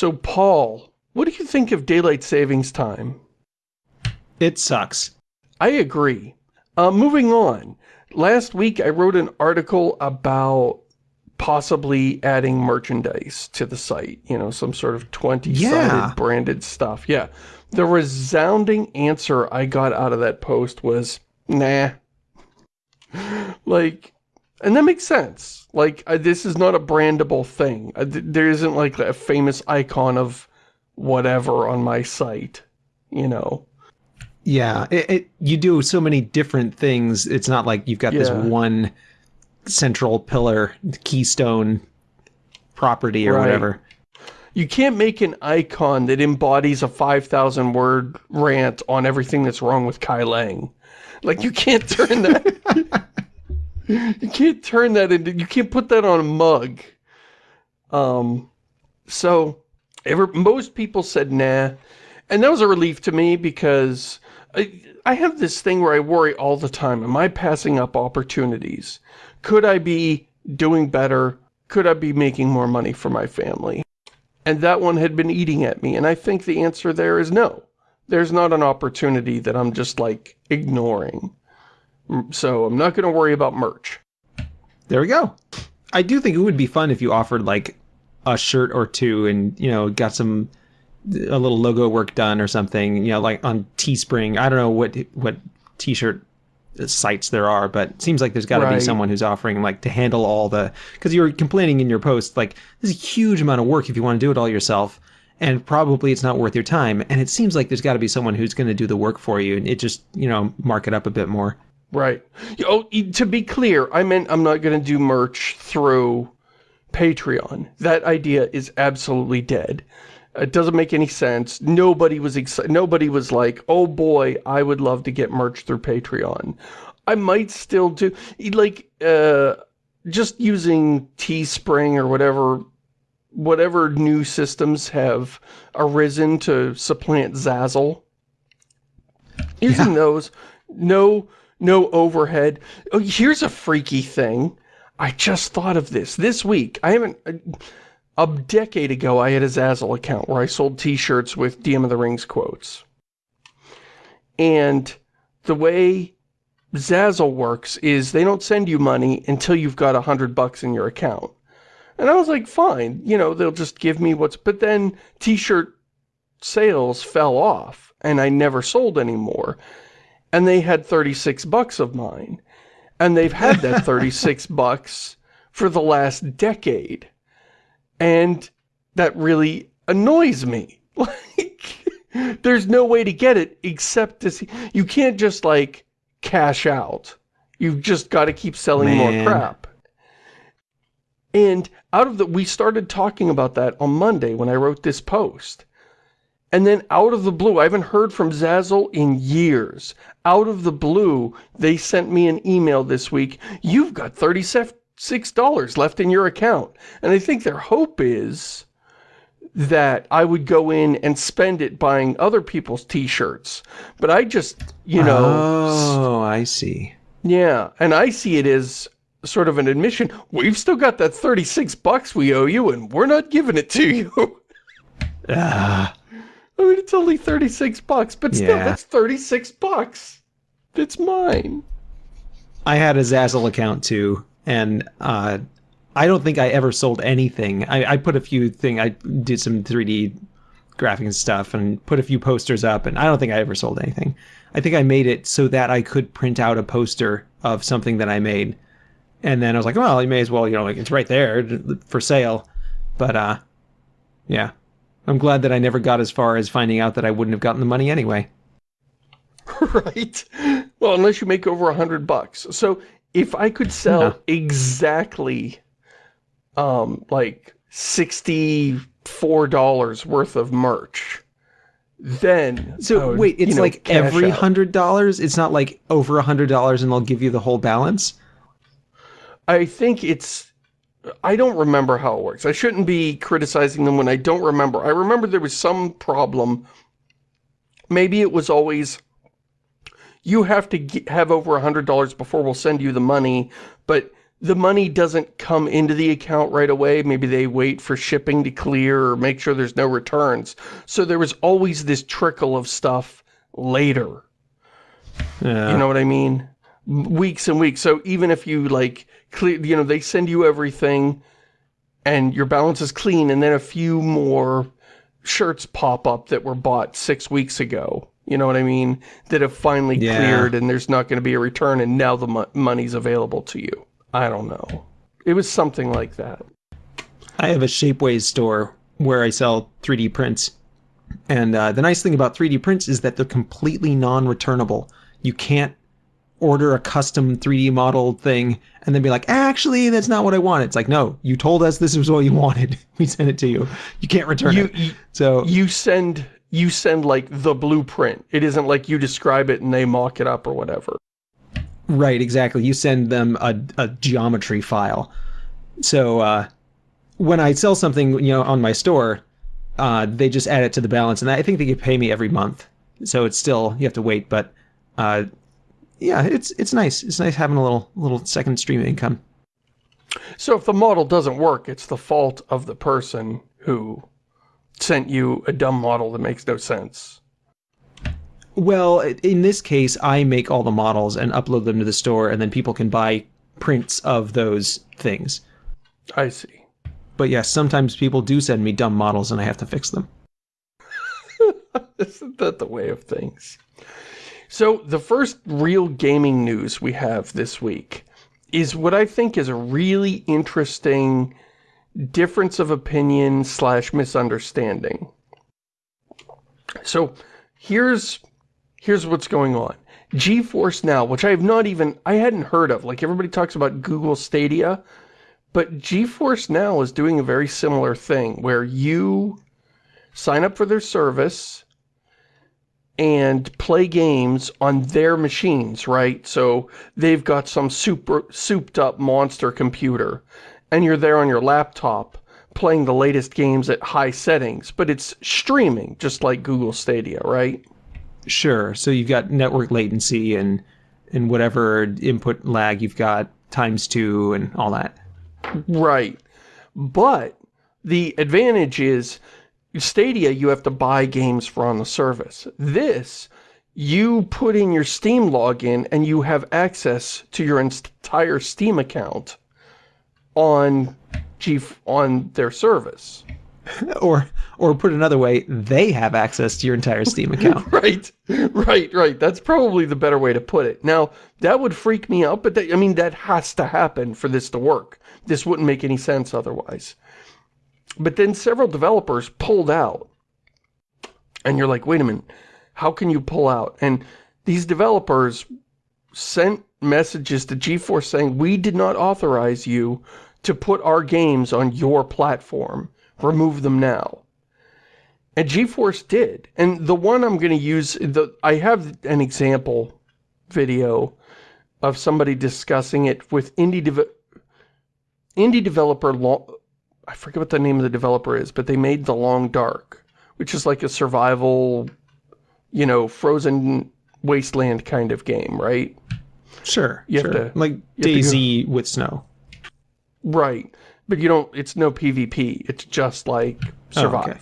So, Paul, what do you think of daylight savings time? It sucks. I agree. Uh, moving on. Last week, I wrote an article about possibly adding merchandise to the site. You know, some sort of 20-sided Yeah. branded stuff. Yeah. The resounding answer I got out of that post was, nah. like, and that makes sense. Like, uh, this is not a brandable thing. Uh, th- there isn't, like, a famous icon of whatever on my site, you know? Yeah, it, it, you do so many different things. It's not like you've got this one central pillar, keystone property or Right. whatever. You can't make an icon that embodies a 5,000 word rant on everything that's wrong with Kai Leng. Like, you can't turn that... you can't turn that into... You can't put that on a mug. Um, so, ever, most people said nah. And that was a relief to me because I, I have this thing where I worry all the time. Am I passing up opportunities? Could I be doing better? Could I be making more money for my family? And that one had been eating at me. And I think the answer there is no. There's not an opportunity that I'm just like ignoring. So I'm not going to worry about merch. There we go. I do think it would be fun if you offered like a shirt or two and, you know, got some a little logo work done or something, you know, like on Teespring. I don't know what what t-shirt sites there are, but it seems like there's got to Right. be someone who's offering like to handle all the cuz you were complaining in your post like this is a huge amount of work if you want to do it all yourself and probably it's not worth your time and it seems like there's got to be someone who's going to do the work for you and it just, you know, mark it up a bit more. Right. Oh, to be clear, I meant I'm not going to do merch through Patreon. That idea is absolutely dead. It doesn't make any sense. Nobody was excited. Nobody was like, oh boy, I would love to get merch through Patreon. I might still do, like, uh, just using Teespring or whatever, whatever new systems have arisen to supplant Zazzle. Using those, no, no overhead. Oh, here's a freaky thing. I just thought of this this week. I haven't. A decade ago, I had a Zazzle account where I sold T-shirts with DM of the Rings quotes. And the way Zazzle works is they don't send you money until you've got a hundred bucks in your account. And I was like, fine, you know, they'll just give me what's, but then t-shirt sales fell off and I never sold anymore. And they had 36 bucks of mine. And they've had that 36 bucks for the last decade. And that really annoys me. Like, there's no way to get it except to see, you can't just like cash out. You've just got to keep selling more crap. And out of the, we started talking about that on Monday when I wrote this post. And then out of the blue, I haven't heard from Zazzle in years. Out of the blue, they sent me an email this week. You've got $36 left in your account. And I think their hope is that I would go in and spend it buying other people's t-shirts. But I just, you know, Oh, I see. yeah, and I see it as sort of an admission. We've still got that 36 bucks we owe you and we're not giving it to you. Ah. I mean, it's only 36 bucks, but still, Yeah. that's 36 bucks. It's mine. I had a Zazzle account too, and uh, I don't think I ever sold anything. I, I put a few thing. I did some 3D graphics and stuff, and put a few posters up, and I don't think I ever sold anything. I think I made it so that I could print out a poster of something that I made, and then I was like, well, you may as well, you know, like it's right there for sale. But uh, yeah, I'm glad that I never got as far as finding out that I wouldn't have gotten the money anyway. right? Well, unless you make over a hundred bucks. So if I could sell No. exactly, um, like sixty-four dollars worth of merch, then So would, wait, you it's know, like every hundred dollars. It's not like over a hundred dollars and they'll give you the whole balance. I think it's. I don't remember how it works. I shouldn't be criticizing them when I don't remember. I remember there was some problem. Maybe it was always, you have to ge- have over a $100 before we'll send you the money, but the money doesn't come into the account right away. Maybe they wait for shipping to clear or make sure there's no returns. So there was always this trickle of stuff later. Yeah. You know what I mean? Weeks and weeks. So even if you like clear, you know, they send you everything and your balance is clean and then a few more shirts pop up that were bought six weeks ago. You know what I mean? That have finally Yeah. cleared and there's not going to be a return and now the mo money's available to you. I don't know. It was something like that. I have a Shapeways store where I sell 3D prints. And uh, the nice thing about 3D prints is that they're completely non-returnable. You can't order a custom 3D model thing and then be like, actually, that's not what I want. It's like, no, you told us this was what you wanted. We sent it to you. You can't return You, it. So you send, you send like the blueprint. It isn't like you describe it and they mock it up or whatever. Right, exactly. You send them a, a geometry file. So uh, when I sell something, you know, on my store, uh, they just add it to the balance, and I think they could pay me every month. So it's still you have to wait, but uh, yeah, it's it's nice. It's nice having a little little second stream of income. So if the model doesn't work, it's the fault of the person who sent you a dumb model that makes no sense. Well, in this case, I make all the models and upload them to the store, and then people can buy prints of those things. I see. But yes, sometimes people do send me dumb models, and I have to fix them. Isn't that the way of things? So the first real gaming news we have this week is what I think is a really interesting difference of opinion slash misunderstanding. So here's here's what's going on. GeForce Now, which I have not even I hadn't heard of. Like everybody talks about Google Stadia, but GeForce Now is doing a very similar thing where you sign up for their service and play games on their machines, right? So they've got some super souped up monster computer and you're there on your laptop playing the latest games at high settings, but it's streaming just like Google Stadia, right? Sure. So you've got network latency and and whatever input lag you've got times two and all that. Right. But the advantage is Stadia, you have to buy games for on the service. This, you put in your Steam login and you have access to your entire Steam account on G on their service. Or or put another way, they have access to your entire Steam account. Right, right, right. That's probably the better way to put it. Now, that would freak me out, but that, I mean, that has to happen for this to work. This wouldn't make any sense otherwise. But then several developers pulled out. And you're like, wait a minute, how can you pull out? And these developers sent messages to GeForce saying, we did not authorize you to put our games on your platform. Remove them now. And GeForce did. And the one I'm going to use, the I have an example video of somebody discussing it with indie dev indie developer, I forget what the name of the developer is, but they made The Long Dark, which is like a survival, you know, frozen wasteland kind of game, right? Sure. You sure. like have to go- DayZ with snow. Right. But you don't, it's no PvP. It's just like Oh, survive. okay.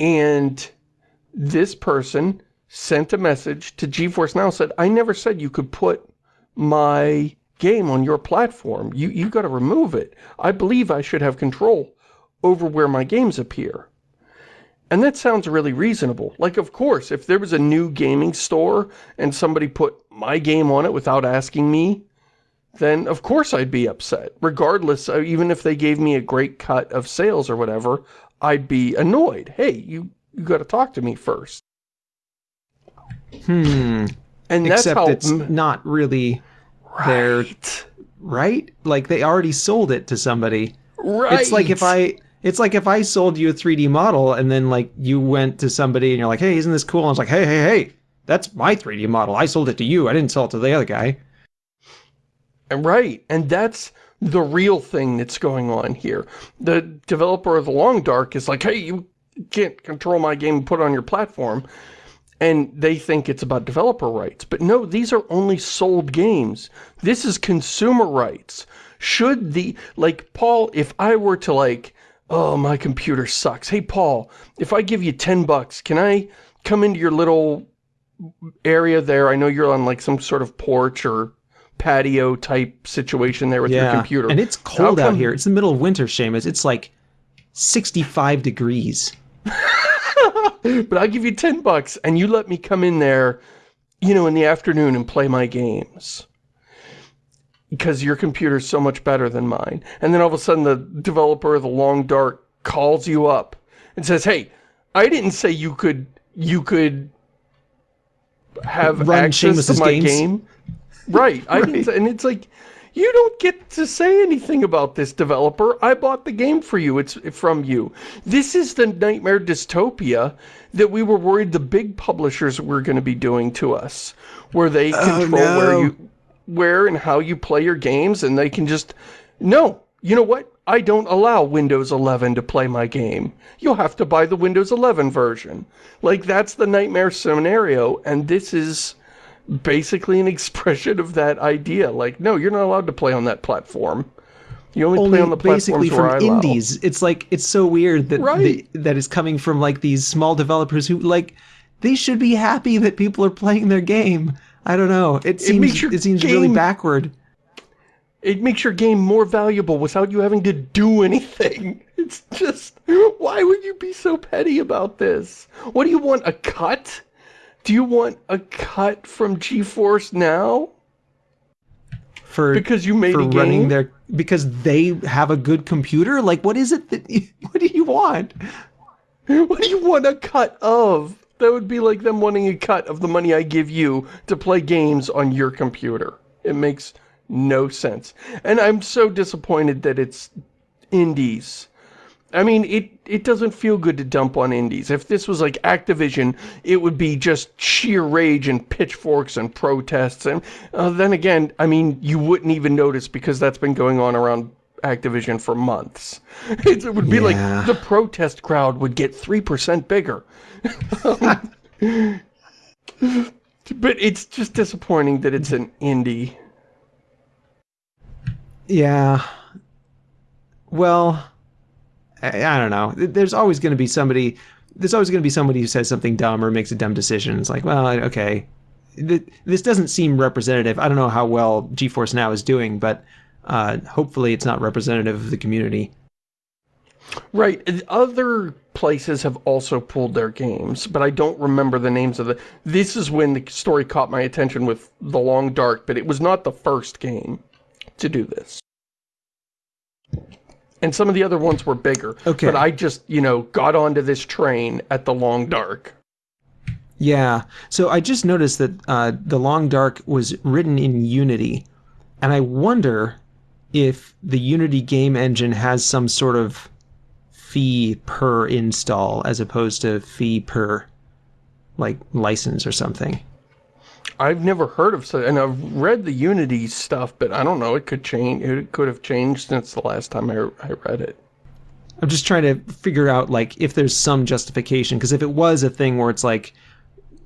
And this person sent a message to GeForce Now said, I never said you could put my game on your platform. You, you got to remove it. I believe I should have control over where my games appear. And that sounds really reasonable. Like, of course, if there was a new gaming store and somebody put my game on it without asking me, then of course I'd be upset. Regardless, uh, even if they gave me a great cut of sales or whatever, I'd be annoyed. Hey, you, you got to talk to me first. Hmm. And that's Except how... it's not really right. right. Like they already sold it to somebody. Right. It's like if I it's like if I sold you a 3D model and then like you went to somebody and you're like, "Hey, isn't this cool?" And I was like, "Hey, hey, hey, that's my 3D model. I sold it to you. I didn't sell it to the other guy." Right, and that's the real thing that's going on here. The developer of The Long Dark is like, hey, you can't control my game and put it on your platform. And they think it's about developer rights. But no, these are only sold games. This is consumer rights. Should the, like, Paul, if I were to like, oh, my computer sucks. Hey, Paul, if I give you 10 bucks, can I come into your little area there? I know you're on like some sort of porch or patio type situation there with your computer. And it's cold out here. It's the middle of winter, Shamus. It's like 65 degrees. but I'll give you 10 bucks and you let me come in there, you know, in the afternoon and play my games. Because your computer's so much better than mine. And then all of a sudden the developer of the Long Dark calls you up and says, hey, I didn't say you could, you could have Run access to my games. game. Right. I right. and it's like, you don't get to say anything about this developer. I bought the game for you. It's from you. This is the nightmare dystopia that we were worried the big publishers were going to be doing to us, where they oh, control no. where you, where and how you play your games, and they can just, no, you know what? I don't allow Windows 11 to play my game. You'll have to buy the Windows 11 version. Like, that's the nightmare scenario, and this is basically an expression of that idea. Like, no, you're not allowed to play on that platform. You only, only play on the basically from indies. It's like it's so weird that right. the, that is coming from like these small developers who like they should be happy that people are playing their game. I don't know. It seems it, it seems game, really backward. It makes your game more valuable without you having to do anything. It's just why would you be so petty about this? What do you want a cut? Do you want a cut from GeForce now? For because you made for a game? running their because they have a good computer. Like, what is it that? You, what do you want? What do you want a cut of? That would be like them wanting a cut of the money I give you to play games on your computer. It makes no sense. And I'm so disappointed that it's indies I mean, it, it doesn't feel good to dump on indies. If this was like Activision, it would be just sheer rage and pitchforks and protests. And uh, then again, I mean, you wouldn't even notice because that's been going on around Activision for months. it would be yeah. like the protest crowd would get 3% bigger. but it's just disappointing that it's an indie. Yeah. Well... I, don't know. There's always going to be somebody. There's always going to be somebody who says something dumb or makes a dumb decision. It's like, well, okay, this doesn't seem representative. I don't know how well GeForce Now is doing, but uh, hopefully it's not representative of the community. Right. Other places have also pulled their games, but I don't remember the names of the... This is when the story caught my attention with The Long Dark, but it was not the first game to do this and some of the other ones were bigger. Okay. But I just, you know, got onto this train at the Long Dark. Yeah. So I just noticed that uh, the Long Dark was written in Unity, and I wonder if the Unity game engine has some sort of fee per install as opposed to fee per like license or something. I've never heard of such, and I've read the Unity stuff, but I don't know, it could change, it could have changed since the last time I, I read it. I'm just trying to figure out, like, if there's some justification, because if it was a thing where it's like,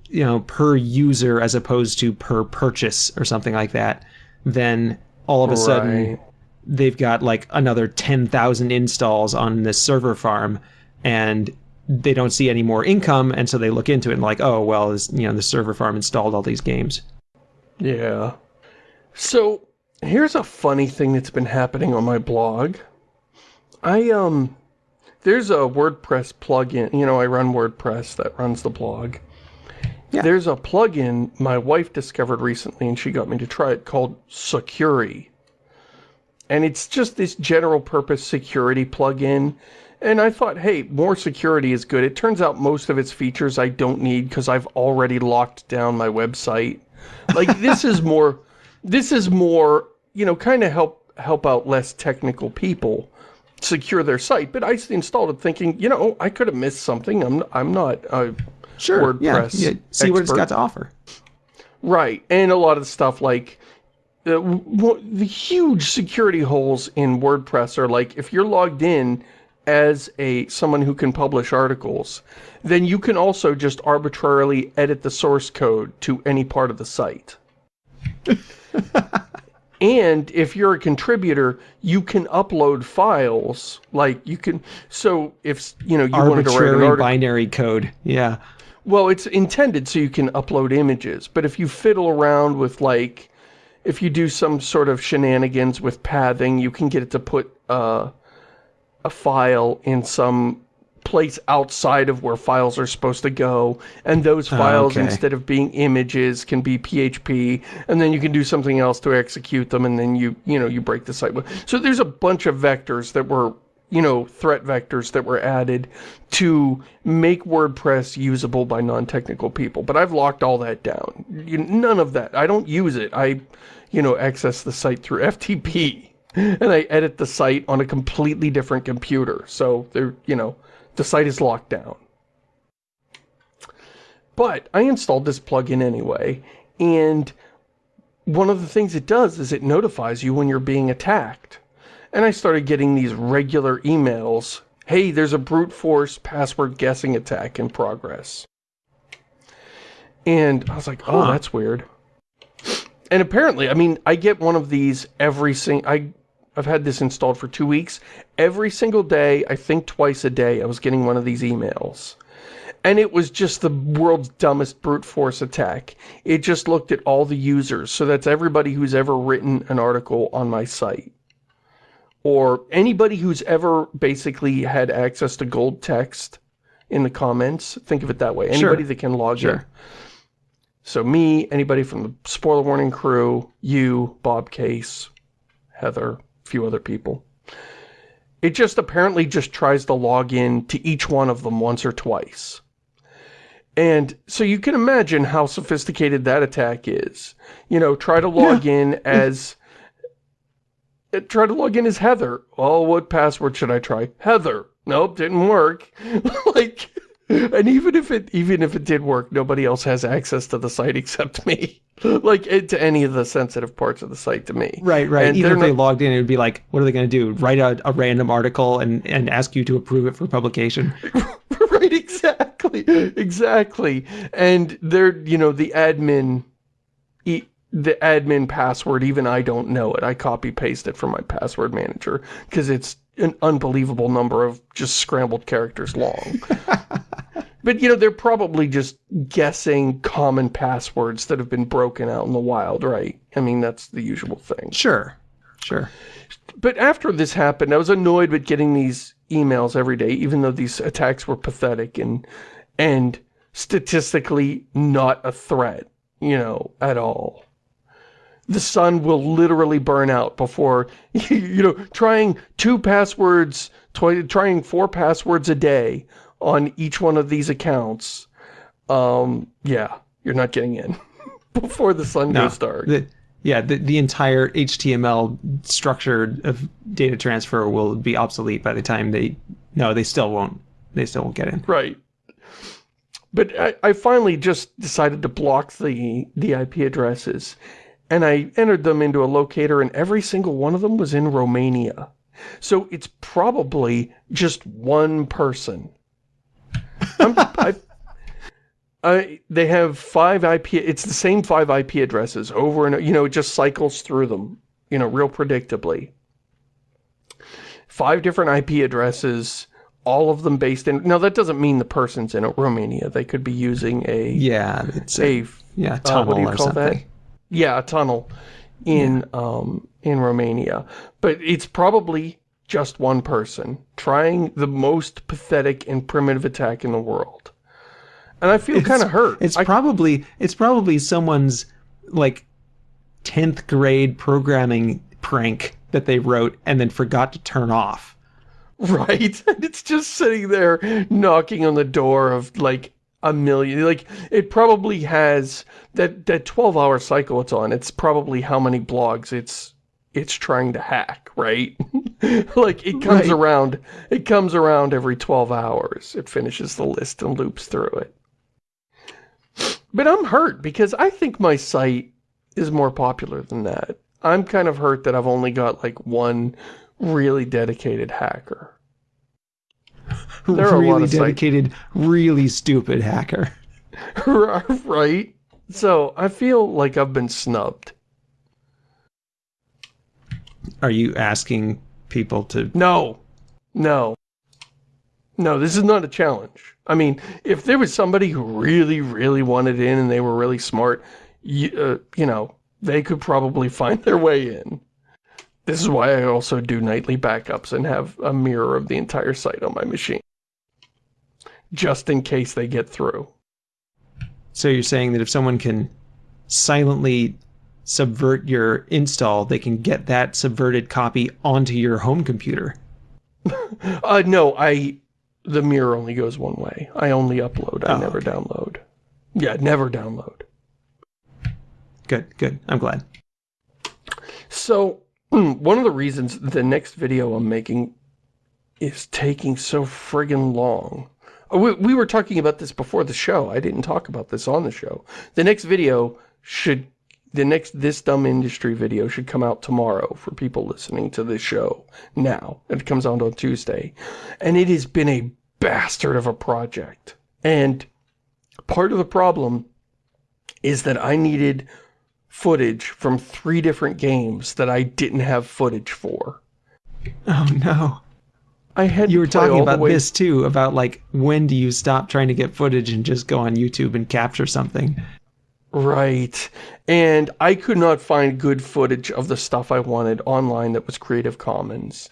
you know, per user as opposed to per purchase or something like that, then all of a right. sudden they've got like another 10,000 installs on this server farm and they don't see any more income, and so they look into it and like, oh, well, this, you know, the server farm installed all these games. Yeah. So, here's a funny thing that's been happening on my blog. I, um, there's a WordPress plugin, you know, I run WordPress that runs the blog. Yeah. There's a plugin my wife discovered recently, and she got me to try it, called Sucuri. And it's just this general purpose security plugin and I thought, hey, more security is good. It turns out most of its features I don't need because I've already locked down my website. Like, this is more, this is more, you know, kind of help, help out less technical people secure their site. But I installed it thinking, you know, I could have missed something. I'm, I'm not a sure, WordPress yeah, yeah. See expert. what it's got to offer. Right. And a lot of the stuff like, uh, the huge security holes in WordPress are like, if you're logged in as a someone who can publish articles, then you can also just arbitrarily edit the source code to any part of the site. and if you're a contributor, you can upload files, like you can, so if, you know, you wanted to write an Arbitrary article, binary code. Yeah. well, it's intended so you can upload images, but if you fiddle around with, like, if you do some sort of shenanigans with pathing, you can get it to put uh, a file in some place outside of where files are supposed to go, and those ah, files, okay. instead of being images, can be PHP, and then you can do something else to execute them, and then you, you know, you break the site. So there's a bunch of vectors that were you know, threat vectors that were added to make WordPress usable by non-technical people. But I've locked all that down. You, none of that. I don't use it. I, you know, access the site through FTP. And I edit the site on a completely different computer. So, there, you know, the site is locked down. But I installed this plugin anyway, and one of the things it does is it notifies you when you're being attacked. And I started getting these regular emails. Hey, there's a brute force password guessing attack in progress. And I was like, oh, Huh. that's weird. And apparently, I mean, I get one of these every single... I, I've had this installed for two weeks. Every single day, I think twice a day, I was getting one of these emails. And it was just the world's dumbest brute force attack. It just looked at all the users. So that's everybody who's ever written an article on my site or anybody who's ever basically had access to gold text in the comments. Think of it that way. Sure. Anybody that can log in. Sure. So me, anybody from the Spoiler Warning crew, you, Bob Case, Heather, few other people. It just apparently just tries to log in to each one of them once or twice. And so you can imagine how sophisticated that attack is. You know, try to log in as uh, try to log in as Heather. Oh, what password should I try? Heather. Nope, didn't work. like, and even if it even if it did work, nobody else has access to the site except me. like, it, to any of the sensitive parts of the site to me. Right, right. And Even if they not- logged in, it would be like, what are they going to do? Write a, a random article and, and ask you to approve it for publication? right, exactly, exactly. And they're, you know, the admin, e- the admin password, even I don't know it. I copy paste it from my password manager because it's an unbelievable number of just scrambled characters long. but, you know, they're probably just guessing common passwords that have been broken out in the wild, right? I mean, that's the usual thing. Sure, sure. But after this happened, I was annoyed with getting these emails every day, even though these attacks were pathetic and and statistically not a threat, you know, at all. The sun will literally burn out before, you know, trying two passwords, trying four passwords a day on each one of these accounts. Um, yeah, you're not getting in before the sun No, goes dark. the, yeah, the, the entire HTML structure of data transfer will be obsolete by the time they... No, they still won't. They still won't get in. Right. But I, I finally just decided to block the, the IP addresses. And I entered them into a locator and every single one of them was in Romania. So it's probably just one person. I, I, they have five IP, it's the same five IP addresses over and, you know, it just cycles through them, you know, real predictably. Five different IP addresses, all of them based in, now that doesn't mean the person's in Romania. They could be using a, Yeah, it's a, a yeah, uh, tunnel what do you or call something. that? Yeah, a tunnel in um in Romania. But it's probably just one person trying the most pathetic and primitive attack in the world. And I feel kind of hurt. It's I- probably it's probably someone's like 10th grade programming prank that they wrote and then forgot to turn off. Right? And it's just sitting there knocking on the door of like a million. Like it probably has that that 12 hour cycle it's on. It's probably how many blogs it's it's trying to hack, right? like it comes Right. around it comes around every 12 hours. It finishes the list and loops through it. But I'm hurt because I think my site is more popular than that. I'm kind of hurt that I've only got like one really dedicated hacker. There are a really lot of sites. dedicated, really stupid hacker. right? So I feel like I've been snubbed. Are you asking people to? No, no, no, this is not a challenge. I mean, if there was somebody who really, really wanted in and they were really smart, you, uh, you know, they could probably find their way in. This is why I also do nightly backups and have a mirror of the entire site on my machine. Just in case they get through. So you're saying that if someone can silently subvert your install, they can get that subverted copy onto your home computer. Uh, no, I, the mirror only goes one way. I only upload, I Oh, never okay. download. Yeah, never download. Good, good. I'm glad. So, one of the reasons the next video I'm making is taking so friggin' long. Uh, We, we were talking about this before the show. I didn't talk about this on the show. The next video should, the next This Dumb Industry video should come out tomorrow for people listening to this show now. It comes out on Tuesday. And it has been a bastard of a project. And part of the problem is that I needed footage from three different games that I didn't have footage for. Oh no. I had You were talking about this too, about like when do you stop trying to get footage and just go on YouTube and capture something? Right. And I could not find good footage of the stuff I wanted online that was Creative Commons.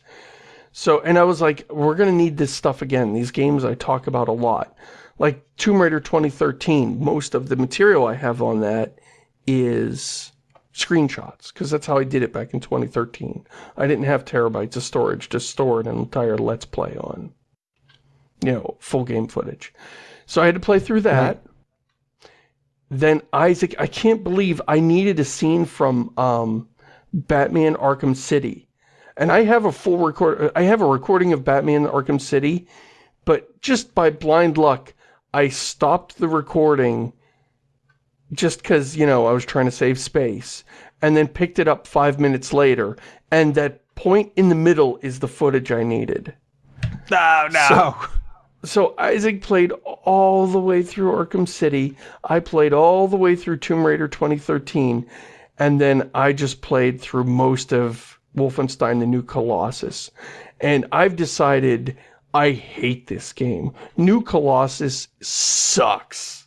So, and I was like, we're going to need this stuff again. These games I talk about a lot. Like Tomb Raider 2013, most of the material I have on that is screenshots, because that's how I did it back in 2013. I didn't have terabytes of storage to store an entire Let's Play on. You know, full game footage. So I had to play through that. Then Isaac, I can't believe I needed a scene from um, Batman Arkham City. And I have a full record, I have a recording of Batman Arkham City, but just by blind luck, I stopped the recording just because, you know, I was trying to save space, and then picked it up five minutes later, and that point in the middle is the footage I needed. Oh no. So Isaac played all the way through Arkham City. I played all the way through Tomb Raider 2013. And then I just played through most of Wolfenstein The New Colossus. And I've decided I hate this game. New Colossus sucks.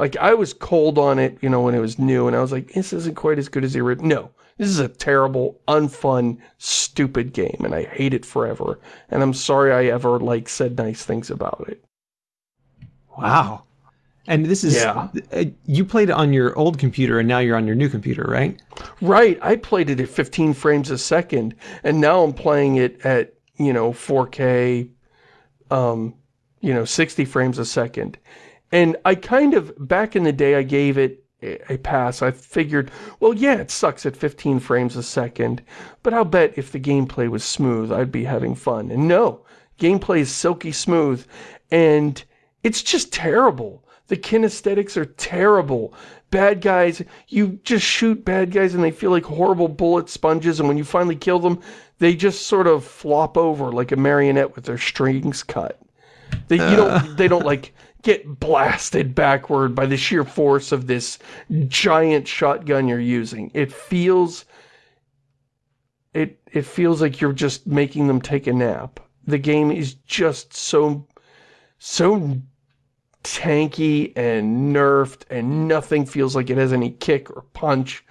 Like, I was cold on it, you know, when it was new. And I was like, this isn't quite as good as the original. No, this is a terrible, unfun, stupid game. And I hate it forever. And I'm sorry I ever, like, said nice things about it. Wow. And this is Yeah. uh, you played it on your old computer and now you're on your new computer, right? Right, I played it at 15 frames a second, and now I'm playing it at, you know, 4K, um, you know, 60 frames a second. And I kind of, back in the day, I gave it a pass. I figured, well, yeah, it sucks at 15 frames a second, but I'll bet if the gameplay was smooth, I'd be having fun. And no, gameplay is silky smooth, and it's just terrible. The kinesthetics are terrible. Bad guys, you just shoot bad guys and they feel like horrible bullet sponges, and when you finally kill them, they just sort of flop over like a marionette with their strings cut. They, you don't, they don't like get blasted backward by the sheer force of this giant shotgun you're using. It feels, it, it feels like you're just making them take a nap. The game is just so, so tanky and nerfed and nothing feels like it has any kick or punch.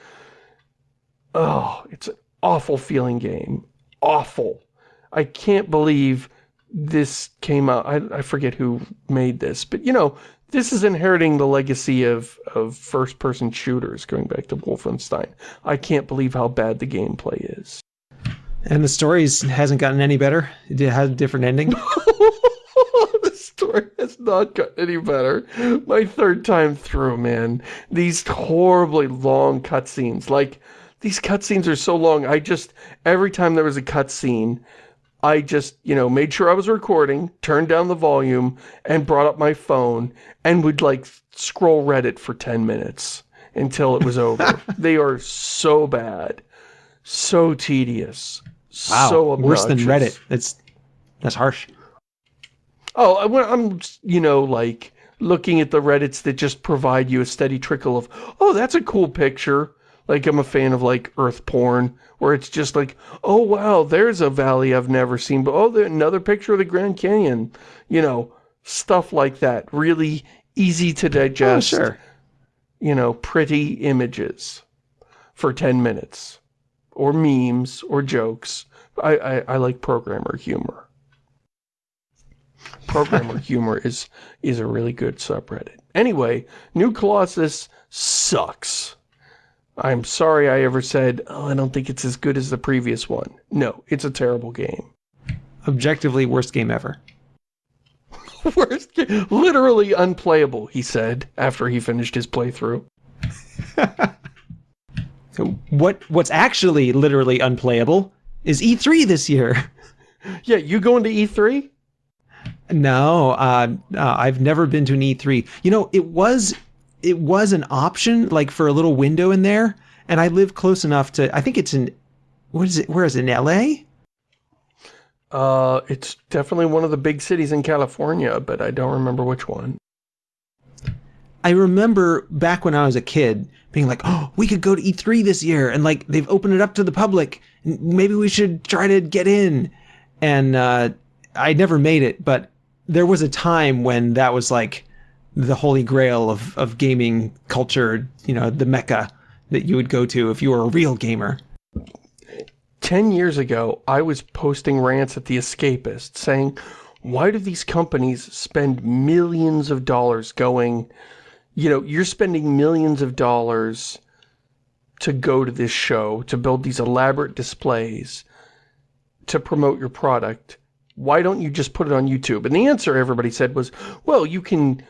Oh, it's an awful feeling game. Awful. I can't believe this came out. I, I forget who made this, but you know, this is inheriting the legacy of, of first-person shooters going back to Wolfenstein. I can't believe how bad the gameplay is. And the story hasn't gotten any better. It had a different ending. the story has not gotten any better. My third time through, man. These horribly long cutscenes. Like, these cutscenes are so long. I just, every time there was a cutscene, I just, you know, made sure I was recording, turned down the volume, and brought up my phone, and would, like, scroll Reddit for 10 minutes until it was over. they are so bad. So tedious. Wow, So worse than. Reddit. That's that's harsh. Oh, I'm, you know, like, looking at the Reddits that just provide you a steady trickle of, oh, that's a cool picture. Like, I'm a fan of, like, Earth porn, where it's just like, oh, wow, there's a valley I've never seen, but oh, there's another picture of the Grand Canyon. You know, stuff like that. Really easy to digest. Oh, digest, sure. you know, pretty images for 10 minutes. Or memes, or jokes. I, I, I like programmer humor. Programmer humor is is a really good subreddit. Anyway, New Colossus sucks. I'm sorry I ever said, oh, I don't think it's as good as the previous one. No, it's a terrible game. Objectively, worst game ever. Worst game, literally unplayable, he said, after he finished his playthrough. So what what's actually literally unplayable is E3 this year. Yeah, you going to E E3? No, uh, uh, I've never been to an E3. You know, it was it was an option, like for a little window in there, and I live close enough to. I think it's in. What is it? Where is it? In L.A. Uh, it's definitely one of the big cities in California, but I don't remember which one. I remember back when I was a kid being like, "Oh, we could go to E3 this year," and like they've opened it up to the public. Maybe we should try to get in. And uh, I never made it, but there was a time when that was like the holy grail of of gaming culture. You know, the mecca that you would go to if you were a real gamer. 10 years ago, I was posting rants at The Escapist saying, why do these companies spend millions of dollars going, you know, you're spending millions of dollars to go to this show, to build these elaborate displays, to promote your product. Why don't you just put it on YouTube? And the answer everybody said was, well, you can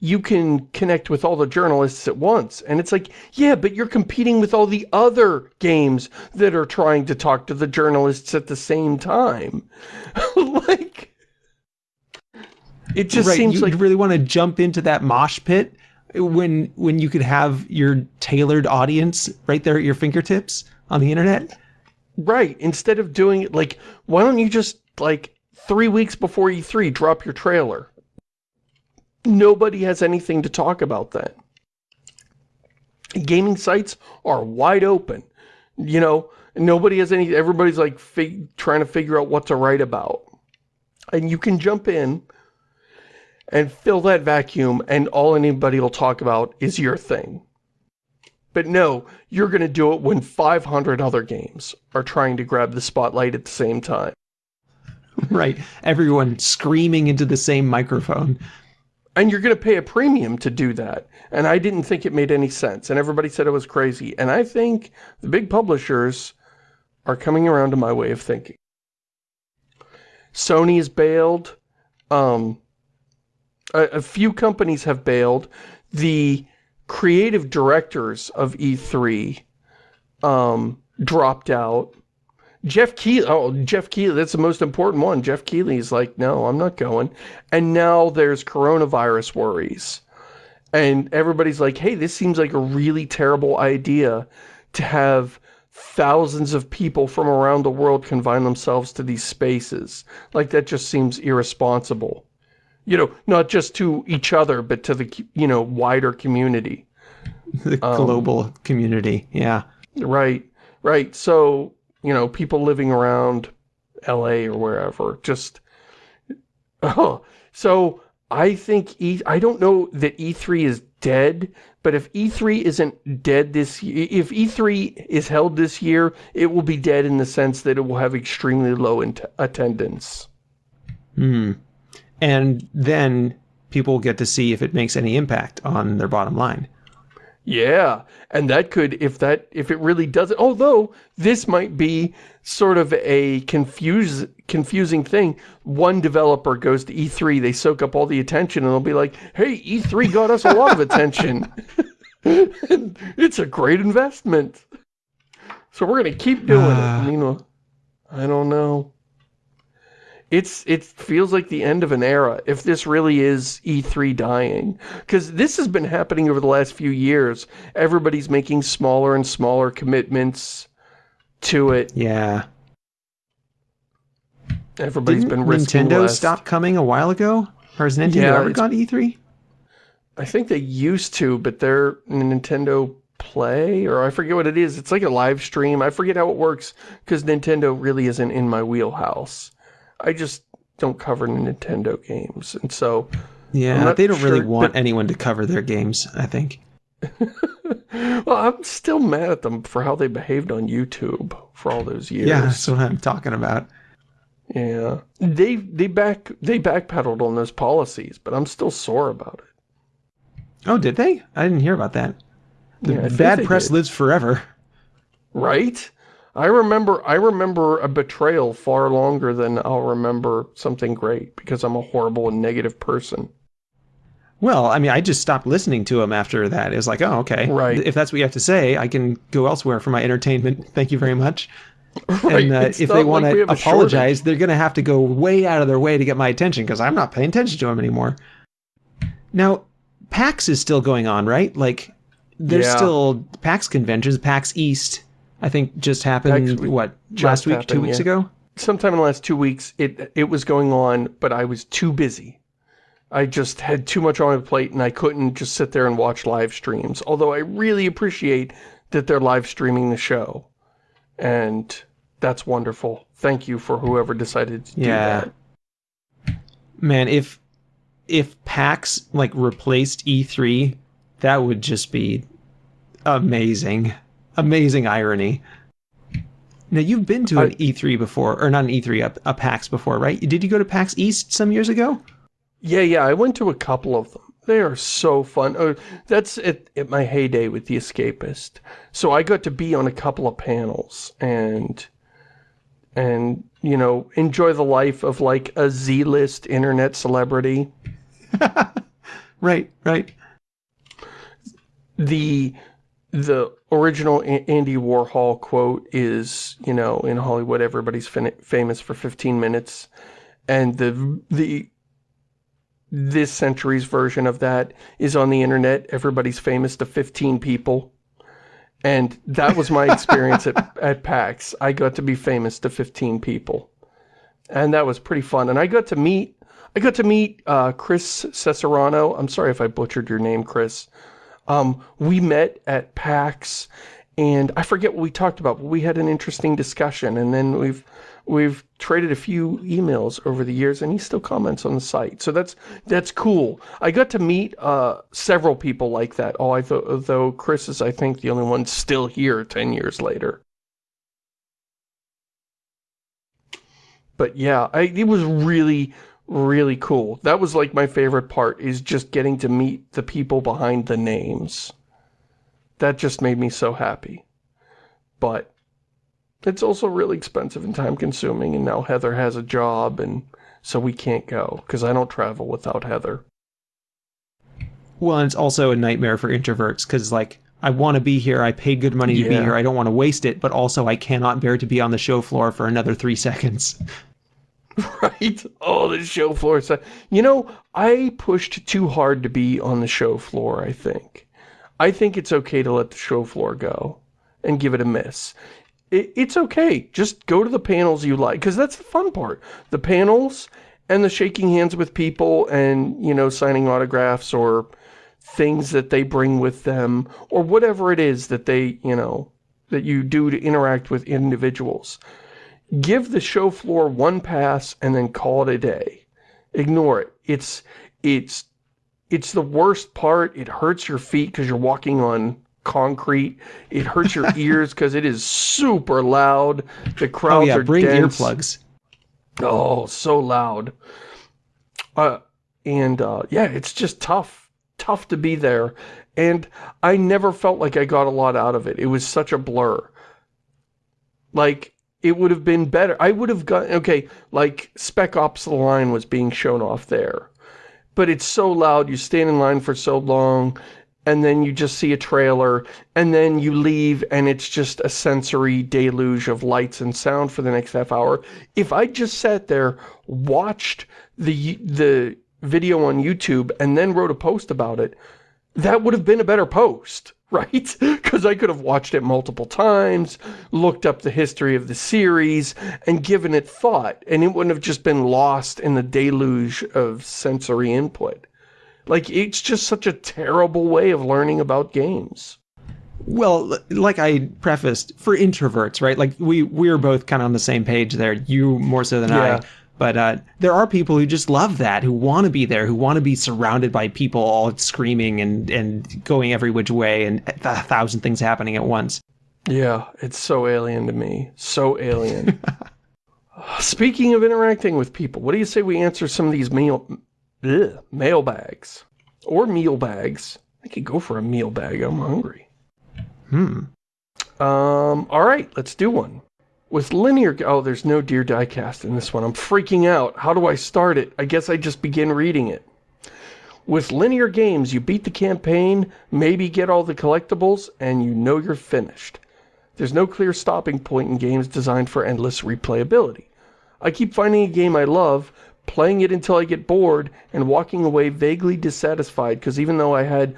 you can connect with all the journalists at once. And it's like, yeah, but you're competing with all the other games that are trying to talk to the journalists at the same time. like, it just right, seems you like, really want to jump into that mosh pit when when you could have your tailored audience right there at your fingertips on the internet. right, instead of doing it, like, why don't you just, like, three weeks before E3, drop your trailer? Nobody has anything to talk about then. Gaming sites are wide open. You know, nobody has any, everybody's like trying to figure out what to write about. And you can jump in and fill that vacuum and all anybody will talk about is your thing. But no, you're going to do it when 500 other games are trying to grab the spotlight at the same time. right, everyone screaming into the same microphone. And you're going to pay a premium to do that. And I didn't think it made any sense. And everybody said it was crazy. And I think the big publishers are coming around to my way of thinking. Sony has bailed. Um, a, a few companies have bailed. The creative directors of E3 um, dropped out. Geoff Keighley, oh, Geoff Keighley, that's the most important one. Geoff Keighley's like, no, I'm not going. And now there's coronavirus worries. And everybody's like, hey, this seems like a really terrible idea to have thousands of people from around the world confine themselves to these spaces. Like, that just seems irresponsible. You know, not just to each other, but to the, you know, wider community. The global community, yeah. Right, right. So, you know, people living around LA or wherever, just, oh, so I think E, I don't know that E3 is dead, but if E3 isn't dead this year, if E3 is held this year, it will be dead in the sense that it will have extremely low attendance. Hmm. And then people get to see if it makes any impact on their bottom line. Yeah, and that could, if that, if it really doesn't, although this might be sort of a confuse, confusing thing. One developer goes to E3, they soak up all the attention, and they'll be like, hey, E3 got us a lot of attention. It's a great investment. So we're going to keep doing Ah. it. Meanwhile, I don't know. It's it feels like the end of an era if this really is E3 dying because this has been happening over the last few years. Everybody's making smaller and smaller commitments to it. Yeah. Everybody's Didn't been risking Nintendo less. stop coming a while ago? Or has Nintendo Yeah, ever gone to E E3? I think they used to, but they're Nintendo Play, or I forget what it is. It's like a live stream. I forget how it works, because Nintendo really isn't in my wheelhouse. I just don't cover Nintendo games, and so... Yeah, they don't really want but- anyone to cover their games, I think. Well, I'm still mad at them for how they behaved on YouTube for all those years. Yeah, that's what I'm talking about. Yeah. They they back they backpedaled on those policies, but I'm still sore about it. Oh, did they? I didn't hear about that. The Yeah, bad press did. lives forever. Right? I remember I remember a betrayal far longer than I'll remember something great because I'm a horrible and negative person. Well, I mean, I just stopped listening to him after that. It was like, oh, okay. Right. If that's what you have to say, I can go elsewhere for my entertainment. Thank you very much. Right, and uh, if they want we to apologize, they're going to have to go way out of their way to get my attention because I'm not paying attention to them anymore. Now, PAX is still going on, right? Like, there's Yeah. still PAX conventions. PAX East, I think, just happened, what, just last week, two weeks yeah. ago? Sometime in the last two weeks it it was going on, but I was too busy. I just had too much on my plate and I couldn't just sit there and watch live streams. Although I really appreciate that they're live streaming the show. And that's wonderful. Thank you for whoever decided to do Yeah. that. Man, if if PAX like replaced E3, that would just be amazing. Amazing irony. Now you've been to an I- E3 before, or not an E3, a, a PAX before, right? Did you go to PAX East some years ago? Yeah, yeah, I went to a couple of them. They are so fun. Oh, that's at, at my heyday with The Escapist. So I got to be on a couple of panels and, and you know, enjoy the life of like a Z-list internet celebrity. Right, right. The the original Andy Warhol quote is, you know, in Hollywood everybody's famous for 15 minutes, and the the this century's version of that is on the internet. Everybody's famous to 15 people. And that was my experience at, at PAX. I got to be famous to 15 people. And that was pretty fun. And I got to meet, I got to meet uh, Chris Cesarano. I'm sorry if I butchered your name, Chris. Um, we met at PAX and I forget what we talked about, but we had an interesting discussion. And then we've, we've traded a few emails over the years and he still comments on the site. So that's, that's cool. I got to meet, uh, several people like that. Oh, I though Chris is, I think, the only one still here 10 years later. But yeah, I, it was really, really cool. That was like my favorite part is just getting to meet the people behind the names. That just made me so happy. But it's also really expensive and time consuming and now Heather has a job and so we can't go because I don't travel without Heather. Well, and it's also a nightmare for introverts because, like, I want to be here. I paid good money to be here. I don't want to waste it, but also I cannot bear to be on the show floor for another three seconds. Right? Oh, the show floor. So, you know, I pushed too hard to be on the show floor, I think. I think it's okay to let the show floor go and give it a miss. It, it's okay. Just go to the panels you like, because that's the fun part. The panels and the shaking hands with people and, you know, signing autographs or things that they bring with them or whatever it is that they, you know, that you do to interact with individuals give the show floor one pass and then call it a day. Ignore it. It's it's it's the worst part. It hurts your feet because you're walking on concrete. It hurts your ears because it is super loud. The crowds Oh yeah, are bring dense. earplugs. Oh, so loud. Uh, and uh, yeah, it's just tough, tough to be there. And I never felt like I got a lot out of it. It was such a blur. Like, it would have been better. I would have got, okay, like Spec Ops The Line was being shown off there. But it's so loud, you stand in line for so long, and then you just see a trailer, and then you leave, and it's just a sensory deluge of lights and sound for the next half hour. If I just sat there, watched the the video on YouTube, and then wrote a post about it, that would have been a better post. right? Because I could have watched it multiple times, looked up the history of the series, and given it thought, and it wouldn't have just been lost in the deluge of sensory input. Like, it's just such a terrible way of learning about games. Well, like I prefaced, for introverts, right? Like we we're both kind of on the same page there. You more so than Yeah. I. But uh, there are people who just love that, who want to be there, who want to be surrounded by people all screaming and, and going every which way and a thousand things happening at once. Yeah, it's so alien to me. So alien. Speaking of interacting with people, what do you say we answer some of these meal, ugh, mailbags? Or meal bags. I could go for a meal bag. I'm hungry. Hmm. Um, alright, let's do one. With linear... Oh, there's no Dear Diecast in this one. I'm freaking out. How do I start it? I guess I just begin reading it. With linear games, you beat the campaign, maybe get all the collectibles, and you know you're finished. There's no clear stopping point in games designed for endless replayability. I keep finding a game I love, playing it until I get bored, and walking away vaguely dissatisfied because even though I had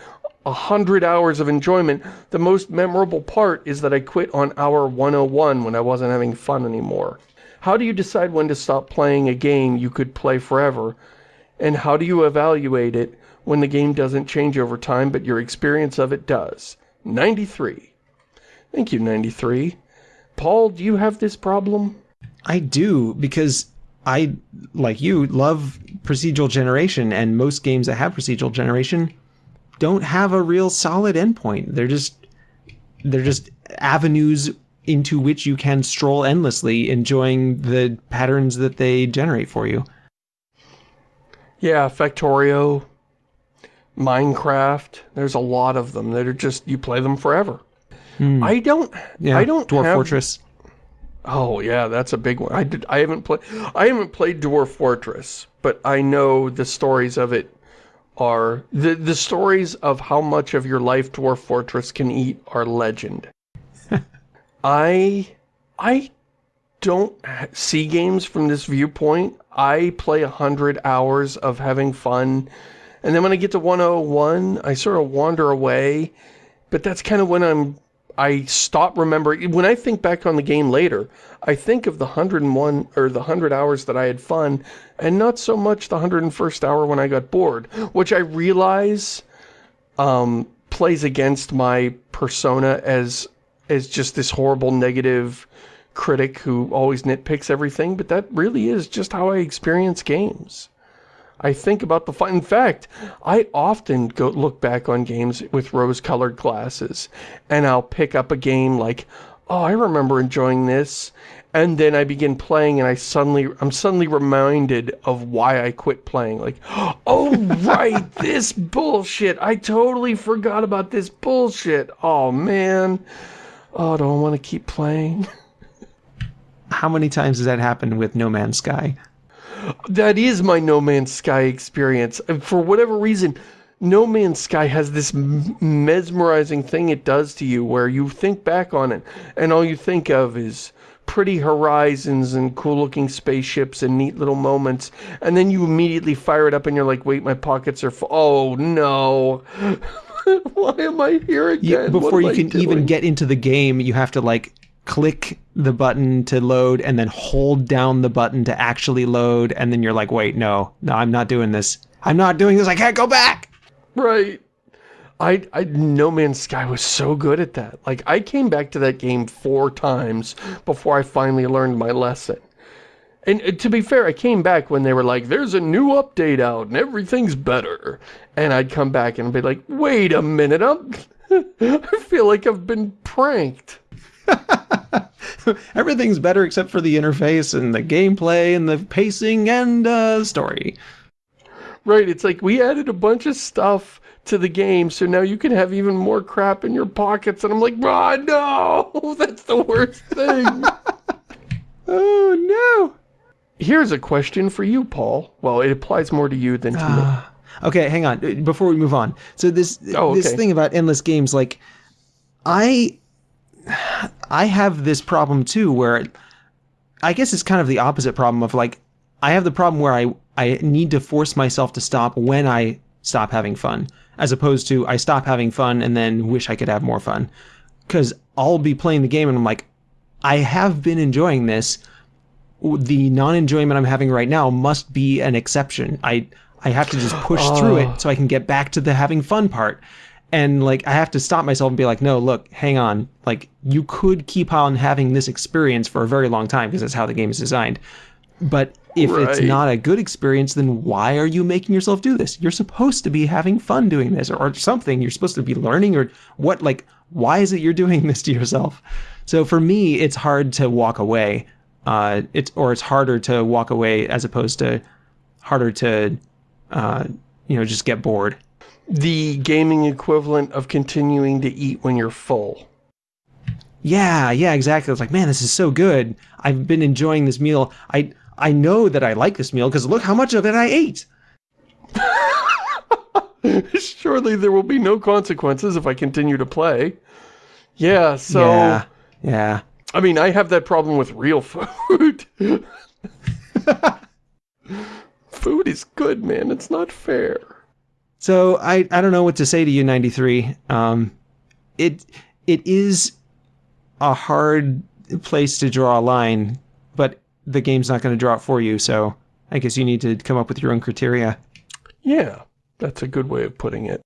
a hundred hours of enjoyment, the most memorable part is that I quit on hour 101 when I wasn't having fun anymore. How do you decide when to stop playing a game you could play forever? And how do you evaluate it when the game doesn't change over time but your experience of it does? 93. Thank you, 93. Paul, do you have this problem? I do because I, like you, love procedural generation, and most games that have procedural generation don't have a real solid endpoint. They're just they're just avenues into which you can stroll endlessly, enjoying the patterns that they generate for you. Yeah, Factorio, Minecraft. There's a lot of them that are just, you play them forever. Hmm. I don't, Yeah, I don't Dwarf have, Fortress. Oh yeah, that's a big one. I did. I haven't played. I haven't played Dwarf Fortress, but I know the stories of it are the the stories of how much of your life Dwarf Fortress can eat are legend. I I don't see games from this viewpoint. I play a hundred hours of having fun, and then when I get to 101, I sort of wander away. But that's kind of when I'm I stop remembering when I think back on the game later, I think of the 101 or the 100 hours that I had fun and not so much the 101st hour when I got bored, which I realize um, plays against my persona as as just this horrible negative critic who always nitpicks everything, but that really is just how I experience games. I think about the fun. In fact, I often go look back on games with rose-colored glasses, and I'll pick up a game like, oh, I remember enjoying this, and then I begin playing, and I suddenly, I'm suddenly reminded of why I quit playing. Like, oh right, this bullshit. I totally forgot about this bullshit. Oh man. Oh, do I want to keep playing? How many times has that happened with No Man's Sky? That is my No Man's Sky experience. And for whatever reason, No Man's Sky has this m- mesmerizing thing it does to you where you think back on it and all you think of is pretty horizons and cool looking spaceships and neat little moments and then you immediately fire it up and you're like wait my pockets are full oh no. Why am I here again? Yeah, before you I can even get into the game, you have to like click the button to load and then hold down the button to actually load and then you're like, "Wait, no. No, I'm not doing this. I'm not doing this. I can't go back." Right. I, I, No Man's Sky was so good at that. Like, I came back to that game four times before I finally learned my lesson. And to be fair, I came back when they were like, there's a new update out and everything's better. And I'd come back and be like, wait a minute, I'm, I feel like I've been pranked. Everything's better except for the interface and the gameplay and the pacing and uh story. Right, it's like we added a bunch of stuff to the game, so now you can have even more crap in your pockets. And I'm like, ah, no, that's the worst thing. Oh no. Here's a question for you, Paul. Well, it applies more to you than to me. Okay, hang on. Before we move on. So this Oh, this thing about endless games like I I have this problem too where I guess it's kind of the opposite problem of like I have the problem where I I need to force myself to stop when I stop having fun. as opposed to I stop having fun and then wish I could have more fun. Because I'll be playing the game and I'm like, I have been enjoying this. The non-enjoyment I'm having right now must be an exception. I I have to just push oh. through it oh. so I can get back to the having fun part. And like I have to stop myself and be like, no, look, hang on. Like you could keep on having this experience for a very long time because that's how the game is designed. But if right. it's not a good experience, then why are you making yourself do this? You're supposed to be having fun doing this or, or something. You're supposed to be learning or what like why is it you're doing this to yourself? So for me, it's hard to walk away. Uh, it's or it's harder to walk away as opposed to harder to uh, you know just get bored. The gaming equivalent of continuing to eat when you're full. Yeah, yeah, exactly. It's like, man, this is so good. I've been enjoying this meal. I I know that I like this meal because look how much of it I ate. Surely there will be no consequences if I continue to play. Yeah, so... Yeah, yeah. I mean, I have that problem with real food. food is good, man. It's not fair. So, I, I don't know what to say to you, 93. Um, it It is a hard place to draw a line, but the game's not going to draw it for you, so I guess you need to come up with your own criteria. Yeah, that's a good way of putting it.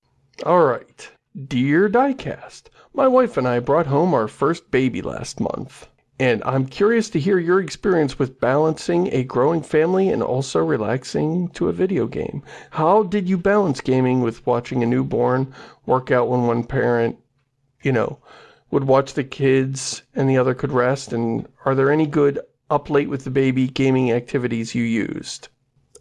Alright. Dear Diecast, my wife and I brought home our first baby last month. And I'm curious to hear your experience with balancing a growing family and also relaxing to a video game. How did you balance gaming with watching a newborn, work out when one parent, you know, would watch the kids and the other could rest? And are there any good up late with the baby gaming activities you used?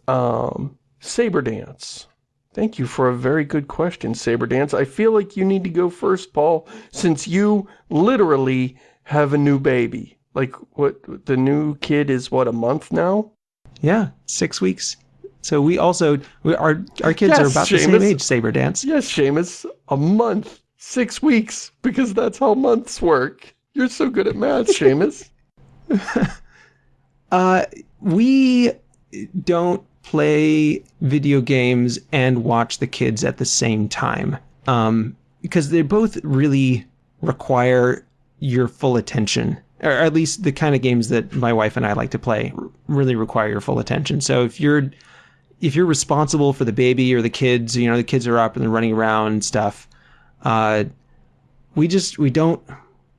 Um, Saber Dance. Thank you for a very good question, Saber Dance. I feel like you need to go first, Paul, since you literally have a new baby. Like, what, the new kid is, what, a month now? Yeah, six weeks. So we also, we, our, our kids yes, are about Shamus. the same age, Saber Dance. Yes, Shamus, a month, six weeks, because that's how months work. You're so good at math, Shamus. Uh, we don't play video games and watch the kids at the same time. Um, because they both really require your full attention. Or at least the kind of games that my wife and I like to play really require your full attention. So if you're if you're responsible for the baby or the kids, you know, the kids are up and they're running around and stuff, uh, we just we don't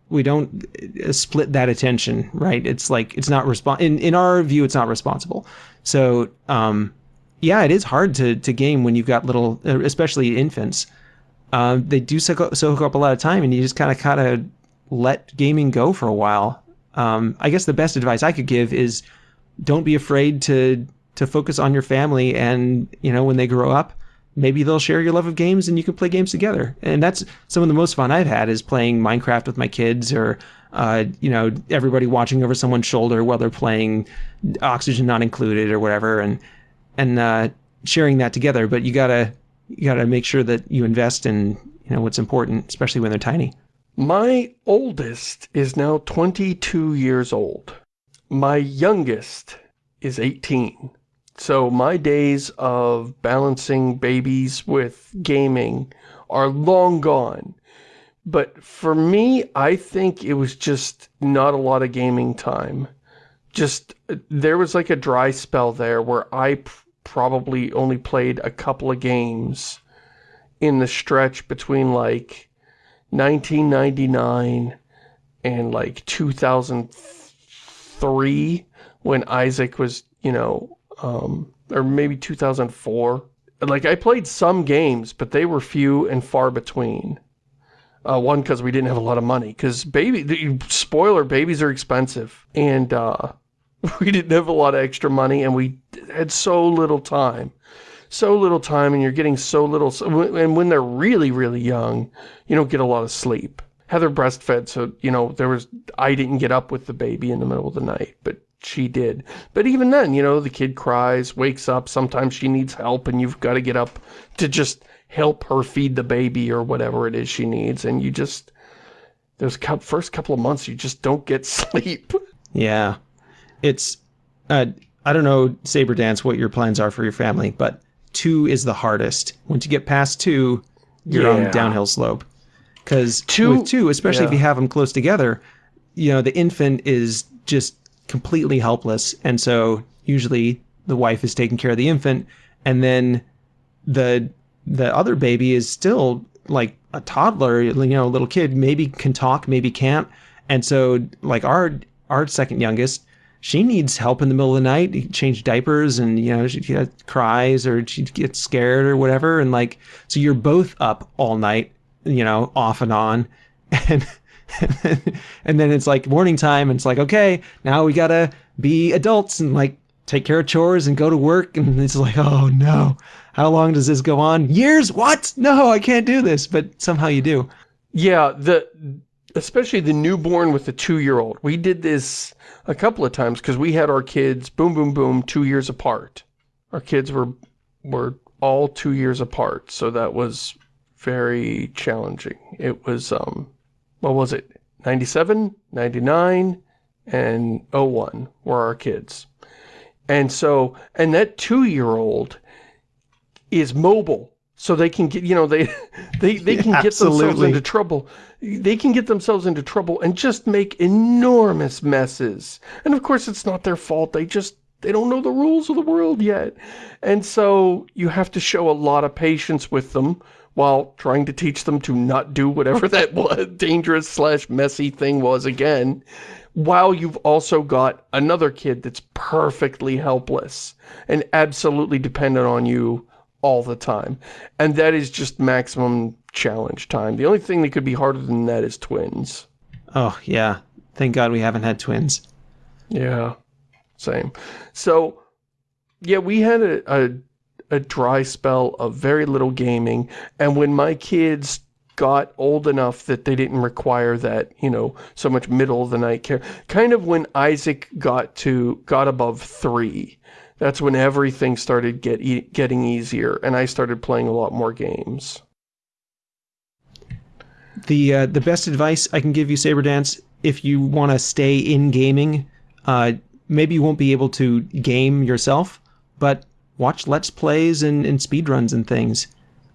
we don't uh, split that attention, right? It's like it's not respon in in our view, it's not responsible. So, um, yeah, it is hard to to game when you've got little, uh, especially infants. Uh, they do soak up, soak up a lot of time, and you just kind of kind of let gaming go for a while. Um, I guess the best advice I could give is don't be afraid to to focus on your family, and you know when they grow up, maybe they'll share your love of games and you can play games together. And that's some of the most fun I've had is playing Minecraft with my kids or, uh, you know, everybody watching over someone's shoulder while they're playing Oxygen Not Included or whatever and, and, uh, sharing that together. But you gotta, you gotta make sure that you invest in, you know, what's important, especially when they're tiny. My oldest is now 22 years old. My youngest is 18. So my days of balancing babies with gaming are long gone. But for me, I think it was just not a lot of gaming time. Just, uh, there was like a dry spell there where I probably only played a couple of games in the stretch between like 1999 and like 2003 when Isaac was, you know, um, or maybe 2004. Like, I played some games, but they were few and far between. Uh, one, because we didn't have a lot of money. Because baby, spoiler, babies are expensive. And uh, we didn't have a lot of extra money, and we had so little time. So little time, and you're getting so little... And when they're really, really young, you don't get a lot of sleep. Heather breastfed, so, you know, there was... I didn't get up with the baby in the middle of the night, but she did. But even then, you know, the kid cries, wakes up, sometimes she needs help and you've got to get up to just help her feed the baby or whatever it is she needs. And you just, those first couple of months, you just don't get sleep. Yeah. It's, uh, I don't know, Saber Dance, what your plans are for your family, but two is the hardest. Once you get past two, you're on Yeah. the downhill slope. Because Two- with two, especially if you have them close together, you know the infant is just completely helpless, and so usually the wife is taking care of the infant, and then the the other baby is still like a toddler, you know, a little kid, maybe can talk, maybe can't. And so like our our second youngest, she needs help in the middle of the night, change diapers and you know, she, she cries or she gets scared or whatever. And like so you're both up all night, you know, off and on. And and then, and then it's like morning time and it's like okay now we gotta be adults and like take care of chores and go to work. And it's like oh no. How long does this go on? Years? What? No i can't do this. But somehow you do. Yeah, the especially the newborn with the two-year-old. We did this a couple of times because we had our kids, boom, boom, boom, two years apart. Our kids were were all two years apart, so that was very challenging. It was, um, what was it, 97, 99, and 01 were our kids. And so, and that two-year-old is mobile, so they can get, you know, they they they can get themselves into trouble. They can get themselves into trouble and just make enormous messes. And of course, it's not their fault. They just they don't know the rules of the world yet. And so you have to show a lot of patience with them while trying to teach them to not do whatever that was, dangerous slash messy thing was again, while you've also got another kid that's perfectly helpless and absolutely dependent on you all the time. And that is just maximum challenge time. The only thing that could be harder than that is twins. oh yeah thank god we haven't had twins Yeah, same. So, yeah, we had a, a, a dry spell of very little gaming, and when my kids got old enough that they didn't require that, you know, so much middle of the night care, kind of when Isaac got to, got above three, that's when everything started get, e getting easier, and I started playing a lot more games. the uh, the best advice I can give you, Saber Dance, if you want to stay in gaming, uh, maybe you won't be able to game yourself, but watch let's plays and, and speed runs and things.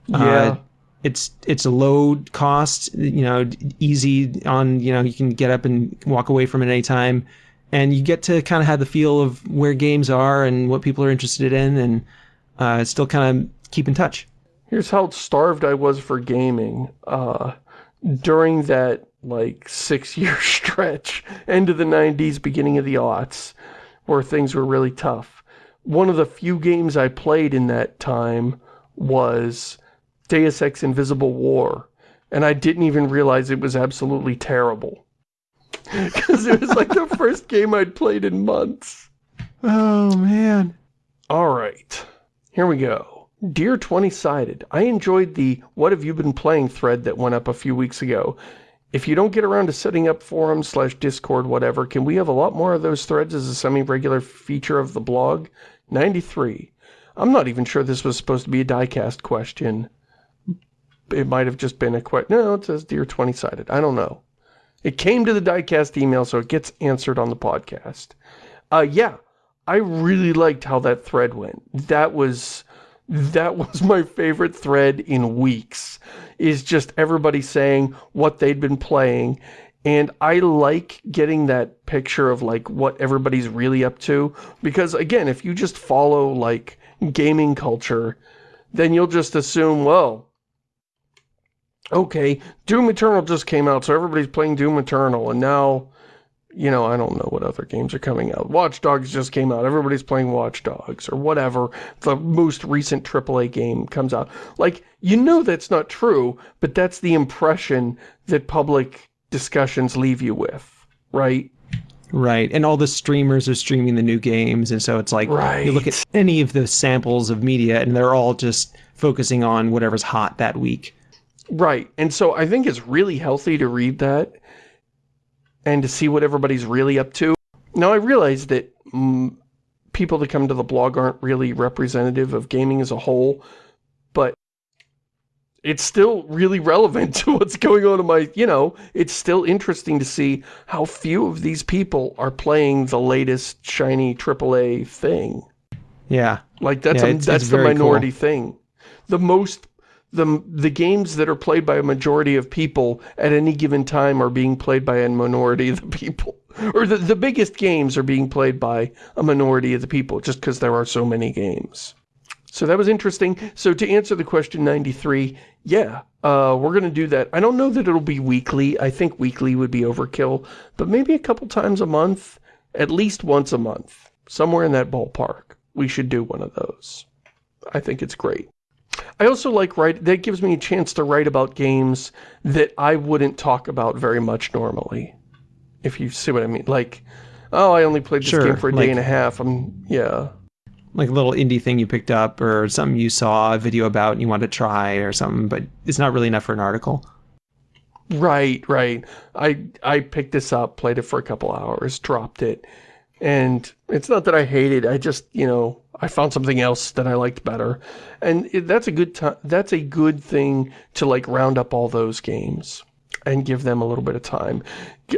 Yeah. Uh, it's it's a low cost, you know, easy on, you know, you can get up and walk away from it anytime. And you get to kind of have the feel of where games are and what people are interested in and uh, still kind of keep in touch. Here's how starved I was for gaming. Uh, during that, like, six-year stretch, end of the 90s, beginning of the aughts, where things were really tough. One of the few games I played in that time was Deus Ex Invisible War, and I didn't even realize it was absolutely terrible. Because it was like the first game I'd played in months. Oh, man. All right, here we go. Dear 20-Sided, I enjoyed the What Have You Been Playing thread that went up a few weeks ago. If you don't get around to setting up forums slash Discord, whatever, can we have a lot more of those threads as a semi-regular feature of the blog? 93. I'm not even sure this was supposed to be a diecast question. It might have just been a question. No, it says Dear 20-Sided. I don't know. It came to the diecast email, so it gets answered on the podcast. Uh, yeah, I really liked how that thread went. That was that was my favorite thread in weeks. Is just everybody saying what they'd been playing. And I like getting that picture of like what everybody's really up to. Because again, if you just follow like gaming culture, then you'll just assume, well, okay, Doom Eternal just came out, so everybody's playing Doom Eternal, and now, you know, I don't know what other games are coming out. Watch Dogs just came out, everybody's playing Watch Dogs, or whatever, the most recent AAA game comes out. Like, you know that's not true, but that's the impression that public discussions leave you with, right? Right. And all the streamers are streaming the new games. And so it's like you look at any of the samples of media and they're all just focusing on whatever's hot that week. Right. And so I think it's really healthy to read that and to see what everybody's really up to. Now, I realize that mm, people that come to the blog aren't really representative of gaming as a whole, but it's still really relevant to what's going on in my, you know, it's still interesting to see how few of these people are playing the latest shiny AAA thing. Yeah. Like that's Yeah, a, it's- that's it's the minority thing. The most the, the games that are played by a majority of people at any given time are being played by a minority of the people. Or the, the biggest games are being played by a minority of the people, just because there are so many games. So that was interesting. So to answer the question 93, yeah, uh, we're going to do that. I don't know that it'll be weekly. I think weekly would be overkill, but maybe a couple times a month, at least once a month, somewhere in that ballpark. We should do one of those. I think it's great. I also like write that gives me a chance to write about games that I wouldn't talk about very much normally. If you see what I mean. Like, oh, I only played this Sure, game for a day and a half. I'm, yeah. Like a little indie thing you picked up or something you saw a video about and you wanted to try or something, but it's not really enough for an article. Right, right. I I picked this up, played it for a couple hours, dropped it. And it's not that I hate it, I just, you know, I found something else that I liked better. And it, that's a good time that's a good thing to like round up all those games and give them a little bit of time.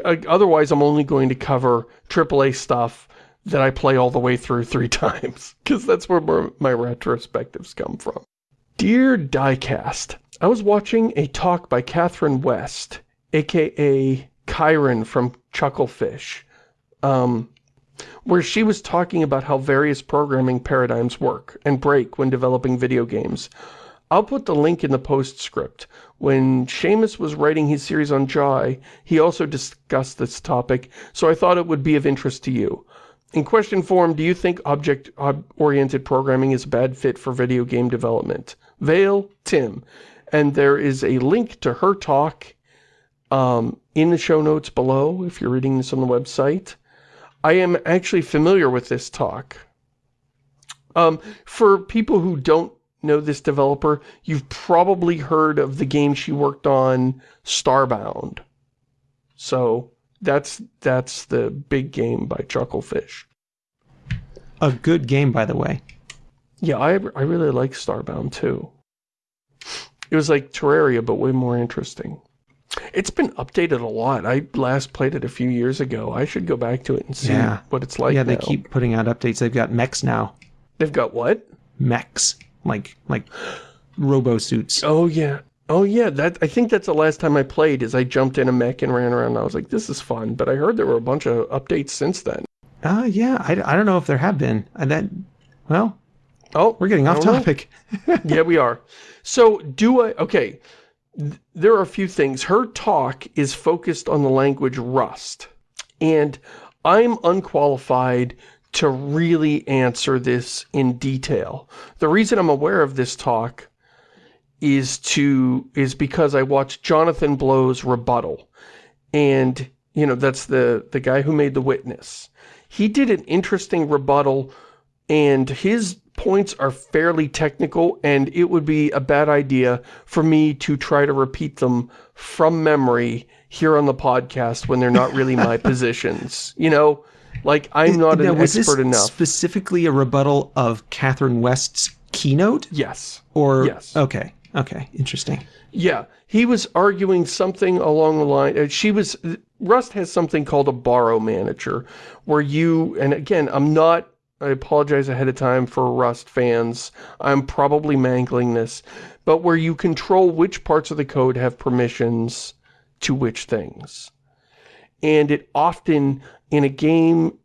Uh, Otherwise, I'm only going to cover AAA stuff that I play all the way through three times because that's where my my retrospectives come from. Dear Diecast, I was watching a talk by Catherine West, aka Kyren from Chucklefish, um, where she was talking about how various programming paradigms work and break when developing video games. I'll put the link in the postscript. When Shamus was writing his series on Jai, he also discussed this topic, so I thought it would be of interest to you. In question form, do you think object-oriented programming is a bad fit for video game development? Vale, Tim. And there is a link to her talk um, in the show notes below, if you're reading this on the website. I am actually familiar with this talk. Um, for people who don't know this developer, you've probably heard of the game she worked on, Starbound. So that's that's the big game by Chucklefish. A good game, by the way. Yeah, I, I really like Starbound too. It was like Terraria, but way more interesting. It's been updated a lot. I last played it a few years ago. I should go back to it and see Yeah. what it's like yeah, they now. keep putting out updates. They've got mechs now. They've got what? Mechs. Like like robo suits. Oh, yeah. Oh, yeah. That I think that's the last time I played is I jumped in a mech and ran around. And I was like, this is fun. But I heard there were a bunch of updates since then. Uh yeah, I, I don't know if there have been. And that well, Oh, we're getting off topic. yeah, we are. So, do I... Okay, there are a few things. Her talk is focused on the language Rust. And I'm unqualified to really answer this in detail. The reason I'm aware of this talk is to is because I watched Jonathan Blow's rebuttal. And, you know, that's the, the guy who made The Witness. He did an interesting rebuttal and his points are fairly technical and it would be a bad idea for me to try to repeat them from memory here on the podcast when they're not really my positions. You know, like I'm not Now, an was expert this enough. specifically a rebuttal of Catherine West's keynote? Yes. Or Yes. okay. Okay. Interesting. Yeah, he was arguing something along the line. uh, She was Rust has something called a borrow manager, where you and again, I'm not. I apologize ahead of time for Rust fans. I'm probably mangling this, but where you control which parts of the code have permissions to which things, and it often in a game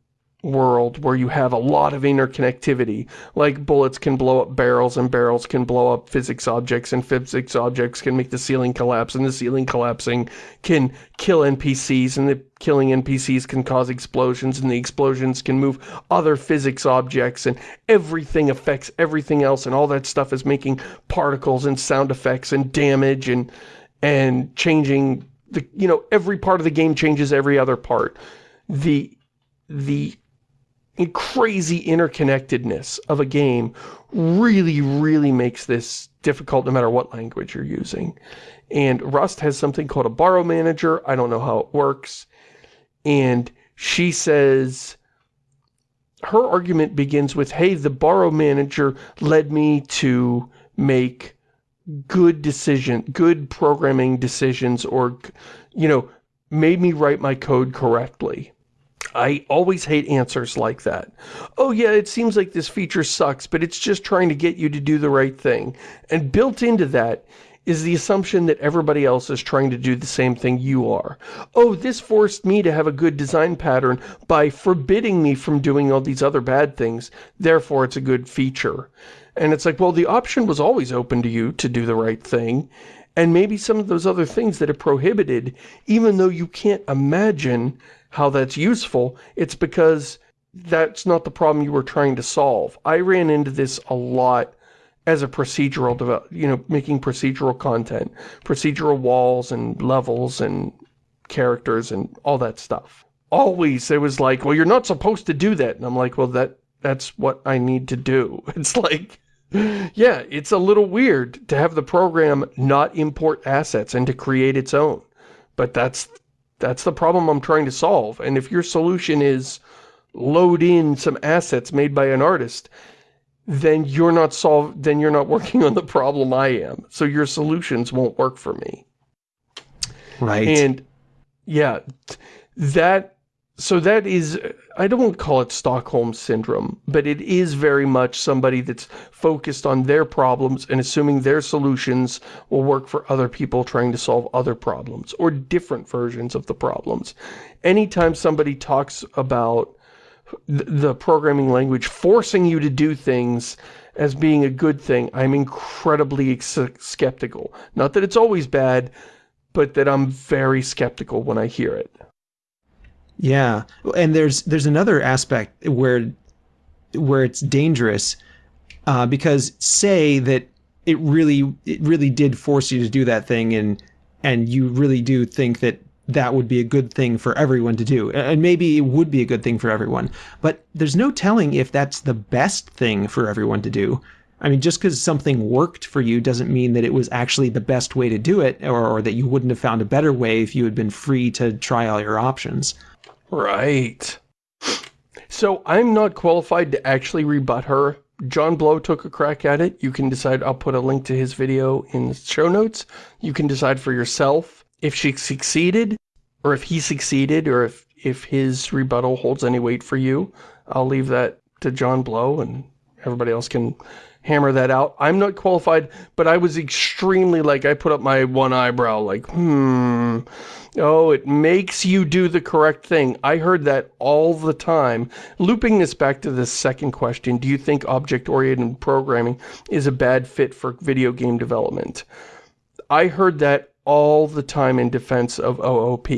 world where you have a lot of interconnectivity, like bullets can blow up barrels and barrels can blow up physics objects and physics objects can make the ceiling collapse and the ceiling collapsing can kill NPCs and the killing NPCs can cause explosions and the explosions can move other physics objects and everything affects everything else and all that stuff is making particles and sound effects and damage and and changing the you know every part of the game changes every other part. The the crazy interconnectedness of a game really, really makes this difficult no matter what language you're using. And Rust has something called a borrow manager. I don't know how it works. And she says, her argument begins with, hey, the borrow manager led me to make good decision, good programming decisions or, you know, made me write my code correctly. I always hate answers like that. Oh yeah, it seems like this feature sucks, but it's just trying to get you to do the right thing. And built into that is the assumption that everybody else is trying to do the same thing you are. Oh, this forced me to have a good design pattern by forbidding me from doing all these other bad things, therefore it's a good feature. And it's like, well, the option was always open to you to do the right thing, and maybe some of those other things that are prohibited, even though you can't imagine how that's useful, it's because that's not the problem you were trying to solve. I ran into this a lot as a procedural develop, you know, making procedural content, procedural walls and levels and characters and all that stuff. Always it was like, well, you're not supposed to do that. And I'm like, well, that that's what I need to do. It's like, yeah, it's a little weird to have the program not import assets and to create its own. But that's that's the problem I'm trying to solve. And if your solution is load in some assets made by an artist, then you're not solve then you're not working on the problem I am. So your solutions won't work for me. Right. And yeah, that so that is I don't call it Stockholm Syndrome, but it is very much somebody that's focused on their problems and assuming their solutions will work for other people trying to solve other problems, or different versions of the problems. Anytime somebody talks about the programming language forcing you to do things as being a good thing, I'm incredibly skeptical. Not that it's always bad, but that I'm very skeptical when I hear it. Yeah, and there's there's another aspect where where it's dangerous uh, because say that it really it really did force you to do that thing and and you really do think that that would be a good thing for everyone to do. And maybe it would be a good thing for everyone. But there's no telling if that's the best thing for everyone to do. I mean, just because something worked for you doesn't mean that it was actually the best way to do it, or, or, that you wouldn't have found a better way if you had been free to try all your options. Right. So I'm not qualified to actually rebut her. John Blow took a crack at it. You can decide, I'll put a link to his video in the show notes. You can decide for yourself if she succeeded, or if he succeeded, or if, if his rebuttal holds any weight for you. I'll leave that to John Blow, and everybody else can hammer that out. I'm not qualified, but I was extremely, like, I put up my one eyebrow, like, hmm Oh, it makes you do the correct thing. I heard that all the time. Looping this back to the second question, do you think object-oriented programming is a bad fit for video game development? I heard that all the time in defense of OOP.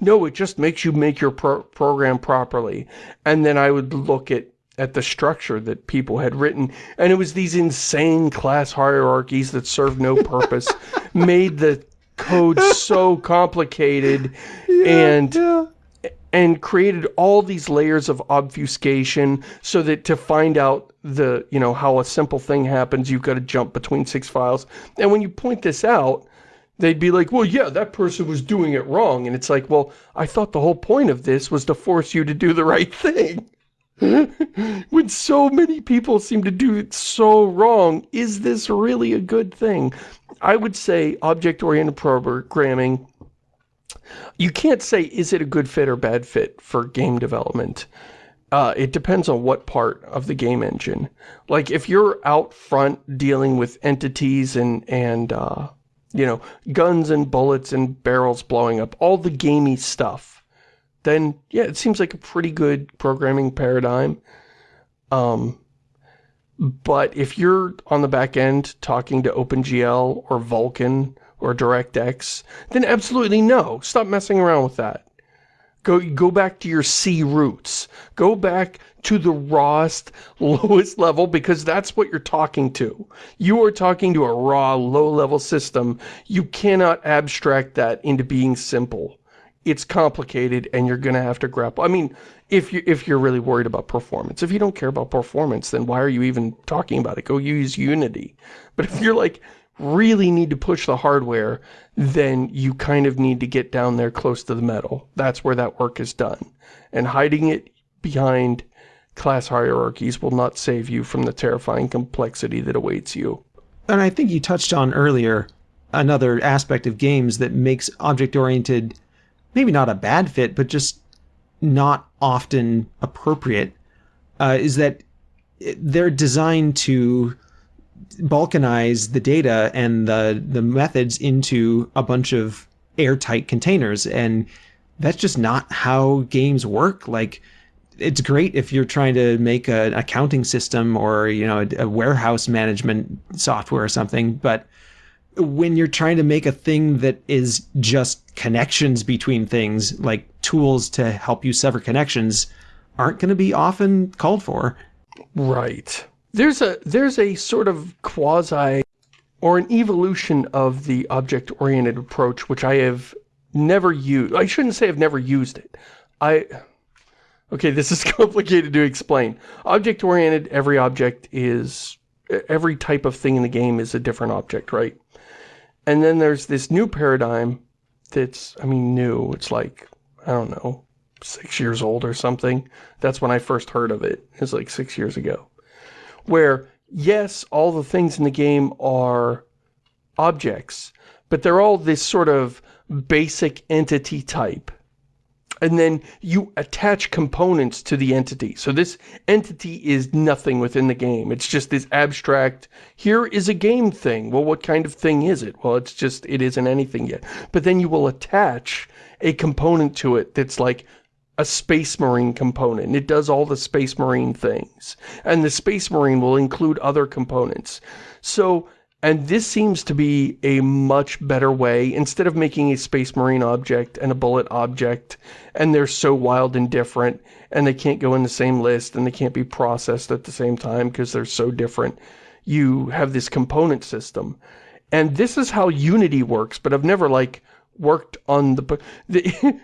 No, it just makes you make your pro program properly. And then I would look at at the structure that people had written. And it was these insane class hierarchies that served no purpose made the code so complicated yeah, and yeah. and created all these layers of obfuscation so that to find out the you know how a simple thing happens you've got to jump between six files. And when you point this out they'd be like well yeah that person was doing it wrong. And it's like well I thought the whole point of this was to force you to do the right thing when so many people seem to do it so wrong, is this really a good thing? I would say object-oriented programming, you can't say is it a good fit or bad fit for game development. Uh, it depends on what part of the game engine. Like if you're out front dealing with entities and, and uh, you know, guns and bullets and barrels blowing up, all the gamey stuff, then yeah, it seems like a pretty good programming paradigm. Um, but if you're on the back end talking to OpenGL or Vulkan or DirectX, then absolutely no. Stop messing around with that. Go, go back to your C roots. Go back to the rawest, lowest level because that's what you're talking to. You are talking to a raw, low-level system. You cannot abstract that into being simple it's complicated and you're going to have to grapple. I mean, if, you, if you're really worried about performance. If you don't care about performance, then why are you even talking about it? Go use Unity. But if you're like, really need to push the hardware, then you kind of need to get down there close to the metal. That's where that work is done. And hiding it behind class hierarchies will not save you from the terrifying complexity that awaits you. And I think you touched on earlier another aspect of games that makes object-oriented maybe not a bad fit, but just not often appropriate uh, is that they're designed to balkanize the data and the the methods into a bunch of airtight containers. And that's just not how games work. Like it's great if you're trying to make an accounting system or you know a, a warehouse management software or something but when you're trying to make a thing that is just connections between things like tools to help you sever connections aren't going to be often called for right there's a there's a sort of quasi or an evolution of the object-oriented approach which I have never used. I shouldn't say I've never used it. I Okay, this is complicated to explain. Object-oriented, every object is every type of thing in the game is a different object, right? And then there's this new paradigm that's, I mean, new. It's like, I don't know, six years old or something. That's when I first heard of it. It's like six years ago where, yes, all the things in the game are objects, but they're all this sort of basic entity type. And then you attach components to the entity. So this entity is nothing within the game. It's just this abstract, here is a game thing. Well, what kind of thing is it? Well, it's just, it isn't anything yet. But then you will attach a component to it that's like, a Space Marine component. It does all the Space Marine things. And the Space Marine will include other components. So, and this seems to be a much better way, instead of making a Space Marine object and a bullet object, and they're so wild and different, and they can't go in the same list, and they can't be processed at the same time because they're so different, you have this component system. And this is how Unity works, but I've never, like, worked on the... the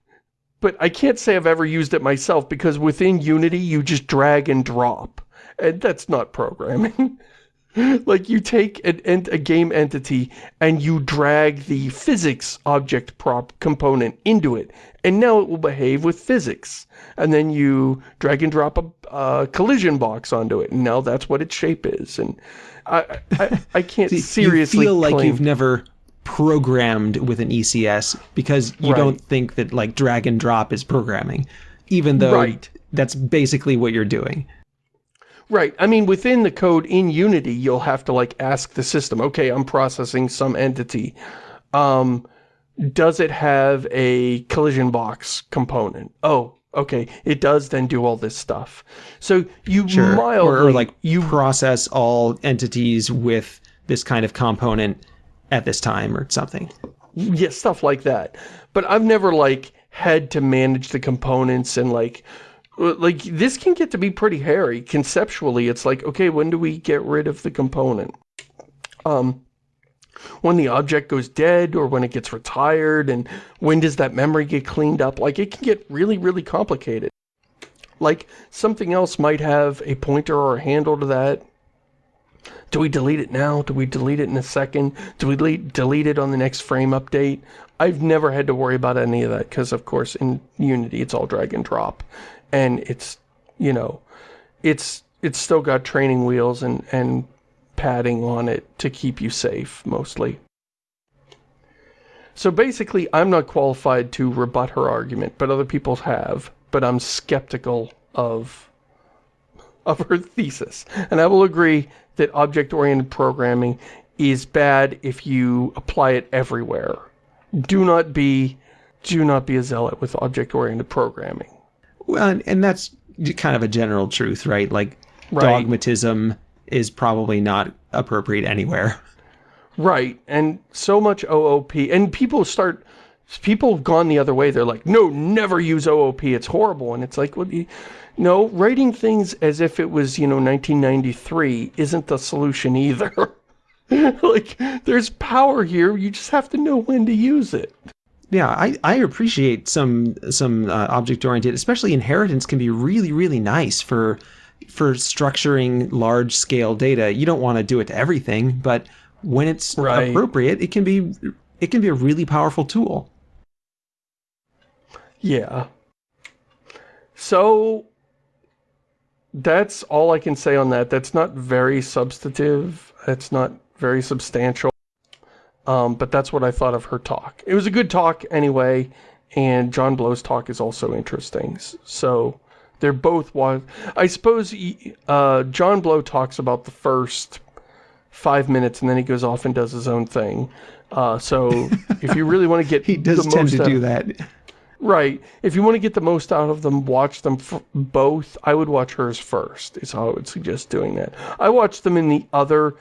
but I can't say I've ever used it myself because within Unity you just drag and drop. And that's not programming. like you take an, a game entity and you drag the physics object prop component into it. And now it will behave with physics. And then you drag and drop a, a collision box onto it. And now that's what its shape is. And I, I, I can't See, seriously You feel like claim... you've never programmed with an ECS because you right. don't think that like drag and drop is programming, even though right. that's basically what you're doing. Right. I mean, within the code in Unity, you'll have to like ask the system, okay, I'm processing some entity. Um, does it have a collision box component? Oh, okay, it does then do all this stuff. So you sure. mildly... Or, or like you process all entities with this kind of component at this time or something. Yeah, stuff like that. But I've never, like, had to manage the components and, like, like, this can get to be pretty hairy. Conceptually, it's like, okay, when do we get rid of the component? Um, when the object goes dead or when it gets retired and when does that memory get cleaned up? Like, it can get really, really complicated. Like, something else might have a pointer or a handle to that do we delete it now? Do we delete it in a second? Do we delete, delete it on the next frame update? I've never had to worry about any of that because, of course, in Unity, it's all drag and drop. And it's, you know, it's it's still got training wheels and, and padding on it to keep you safe, mostly. So basically, I'm not qualified to rebut her argument, but other people have. But I'm skeptical of of her thesis. And I will agree that object-oriented programming is bad if you apply it everywhere. Do not be do not be a zealot with object-oriented programming. Well, and that's kind of a general truth, right? Like right. dogmatism is probably not appropriate anywhere. Right. And so much OOP and people start people have gone the other way. They're like, "No, never use OOP. It's horrible." And it's like, "What well, no, writing things as if it was, you know, 1993 isn't the solution either. like, there's power here, you just have to know when to use it. Yeah, I, I appreciate some some uh, object-oriented, especially inheritance can be really, really nice for for structuring large-scale data. You don't want to do it to everything, but when it's right. appropriate, it can be it can be a really powerful tool. Yeah. So, that's all I can say on that. That's not very substantive. It's not very substantial. Um, but that's what I thought of her talk. It was a good talk anyway, and John Blow's talk is also interesting. So they're both. I suppose uh, John Blow talks about the first five minutes and then he goes off and does his own thing. Uh, so if you really want to get he does tend to do that. Right. If you want to get the most out of them, watch them both. I would watch hers first, is how I would suggest doing that. I watched them in the other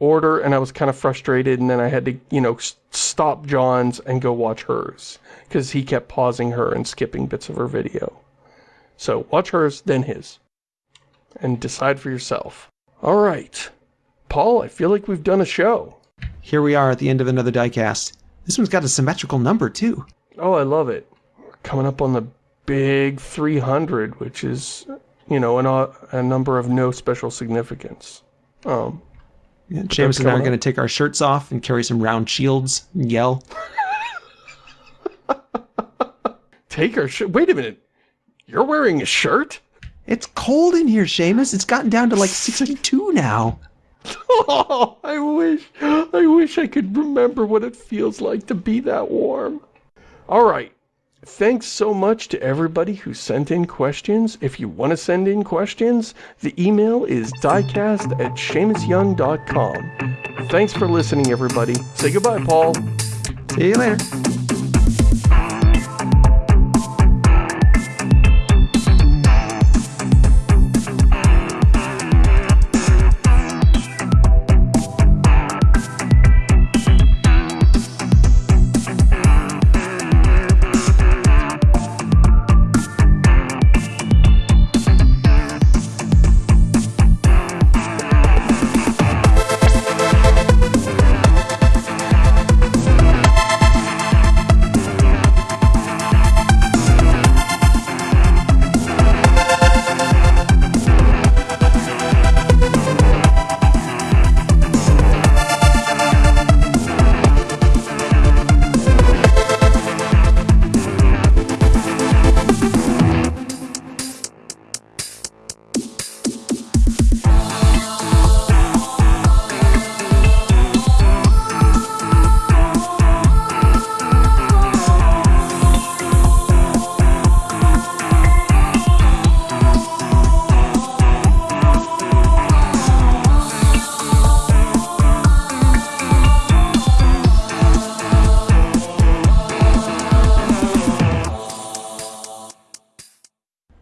order, and I was kind of frustrated, and then I had to, you know, stop John's and go watch hers, because he kept pausing her and skipping bits of her video. So watch hers, then his. And decide for yourself. All right. Paul, I feel like we've done a show. Here we are at the end of another diecast. This one's got a symmetrical number, too. Oh, I love it We're coming up on the big 300, which is, you know, an, uh, a number of no special significance. Um, yeah, James and I are going to take our shirts off and carry some round shields and yell. take our shirt? Wait a minute. You're wearing a shirt? It's cold in here, Shamus. It's gotten down to like 62 now. Oh, I wish, I wish I could remember what it feels like to be that warm. All right. Thanks so much to everybody who sent in questions. If you want to send in questions, the email is diecast at ShamusYoung.com. Thanks for listening, everybody. Say goodbye, Paul. See you later.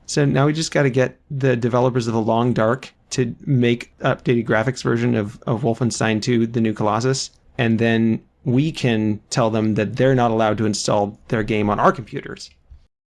So now we just got to get the developers of The Long Dark to make updated graphics version of, of Wolfenstein 2, The New Colossus, and then we can tell them that they're not allowed to install their game on our computers.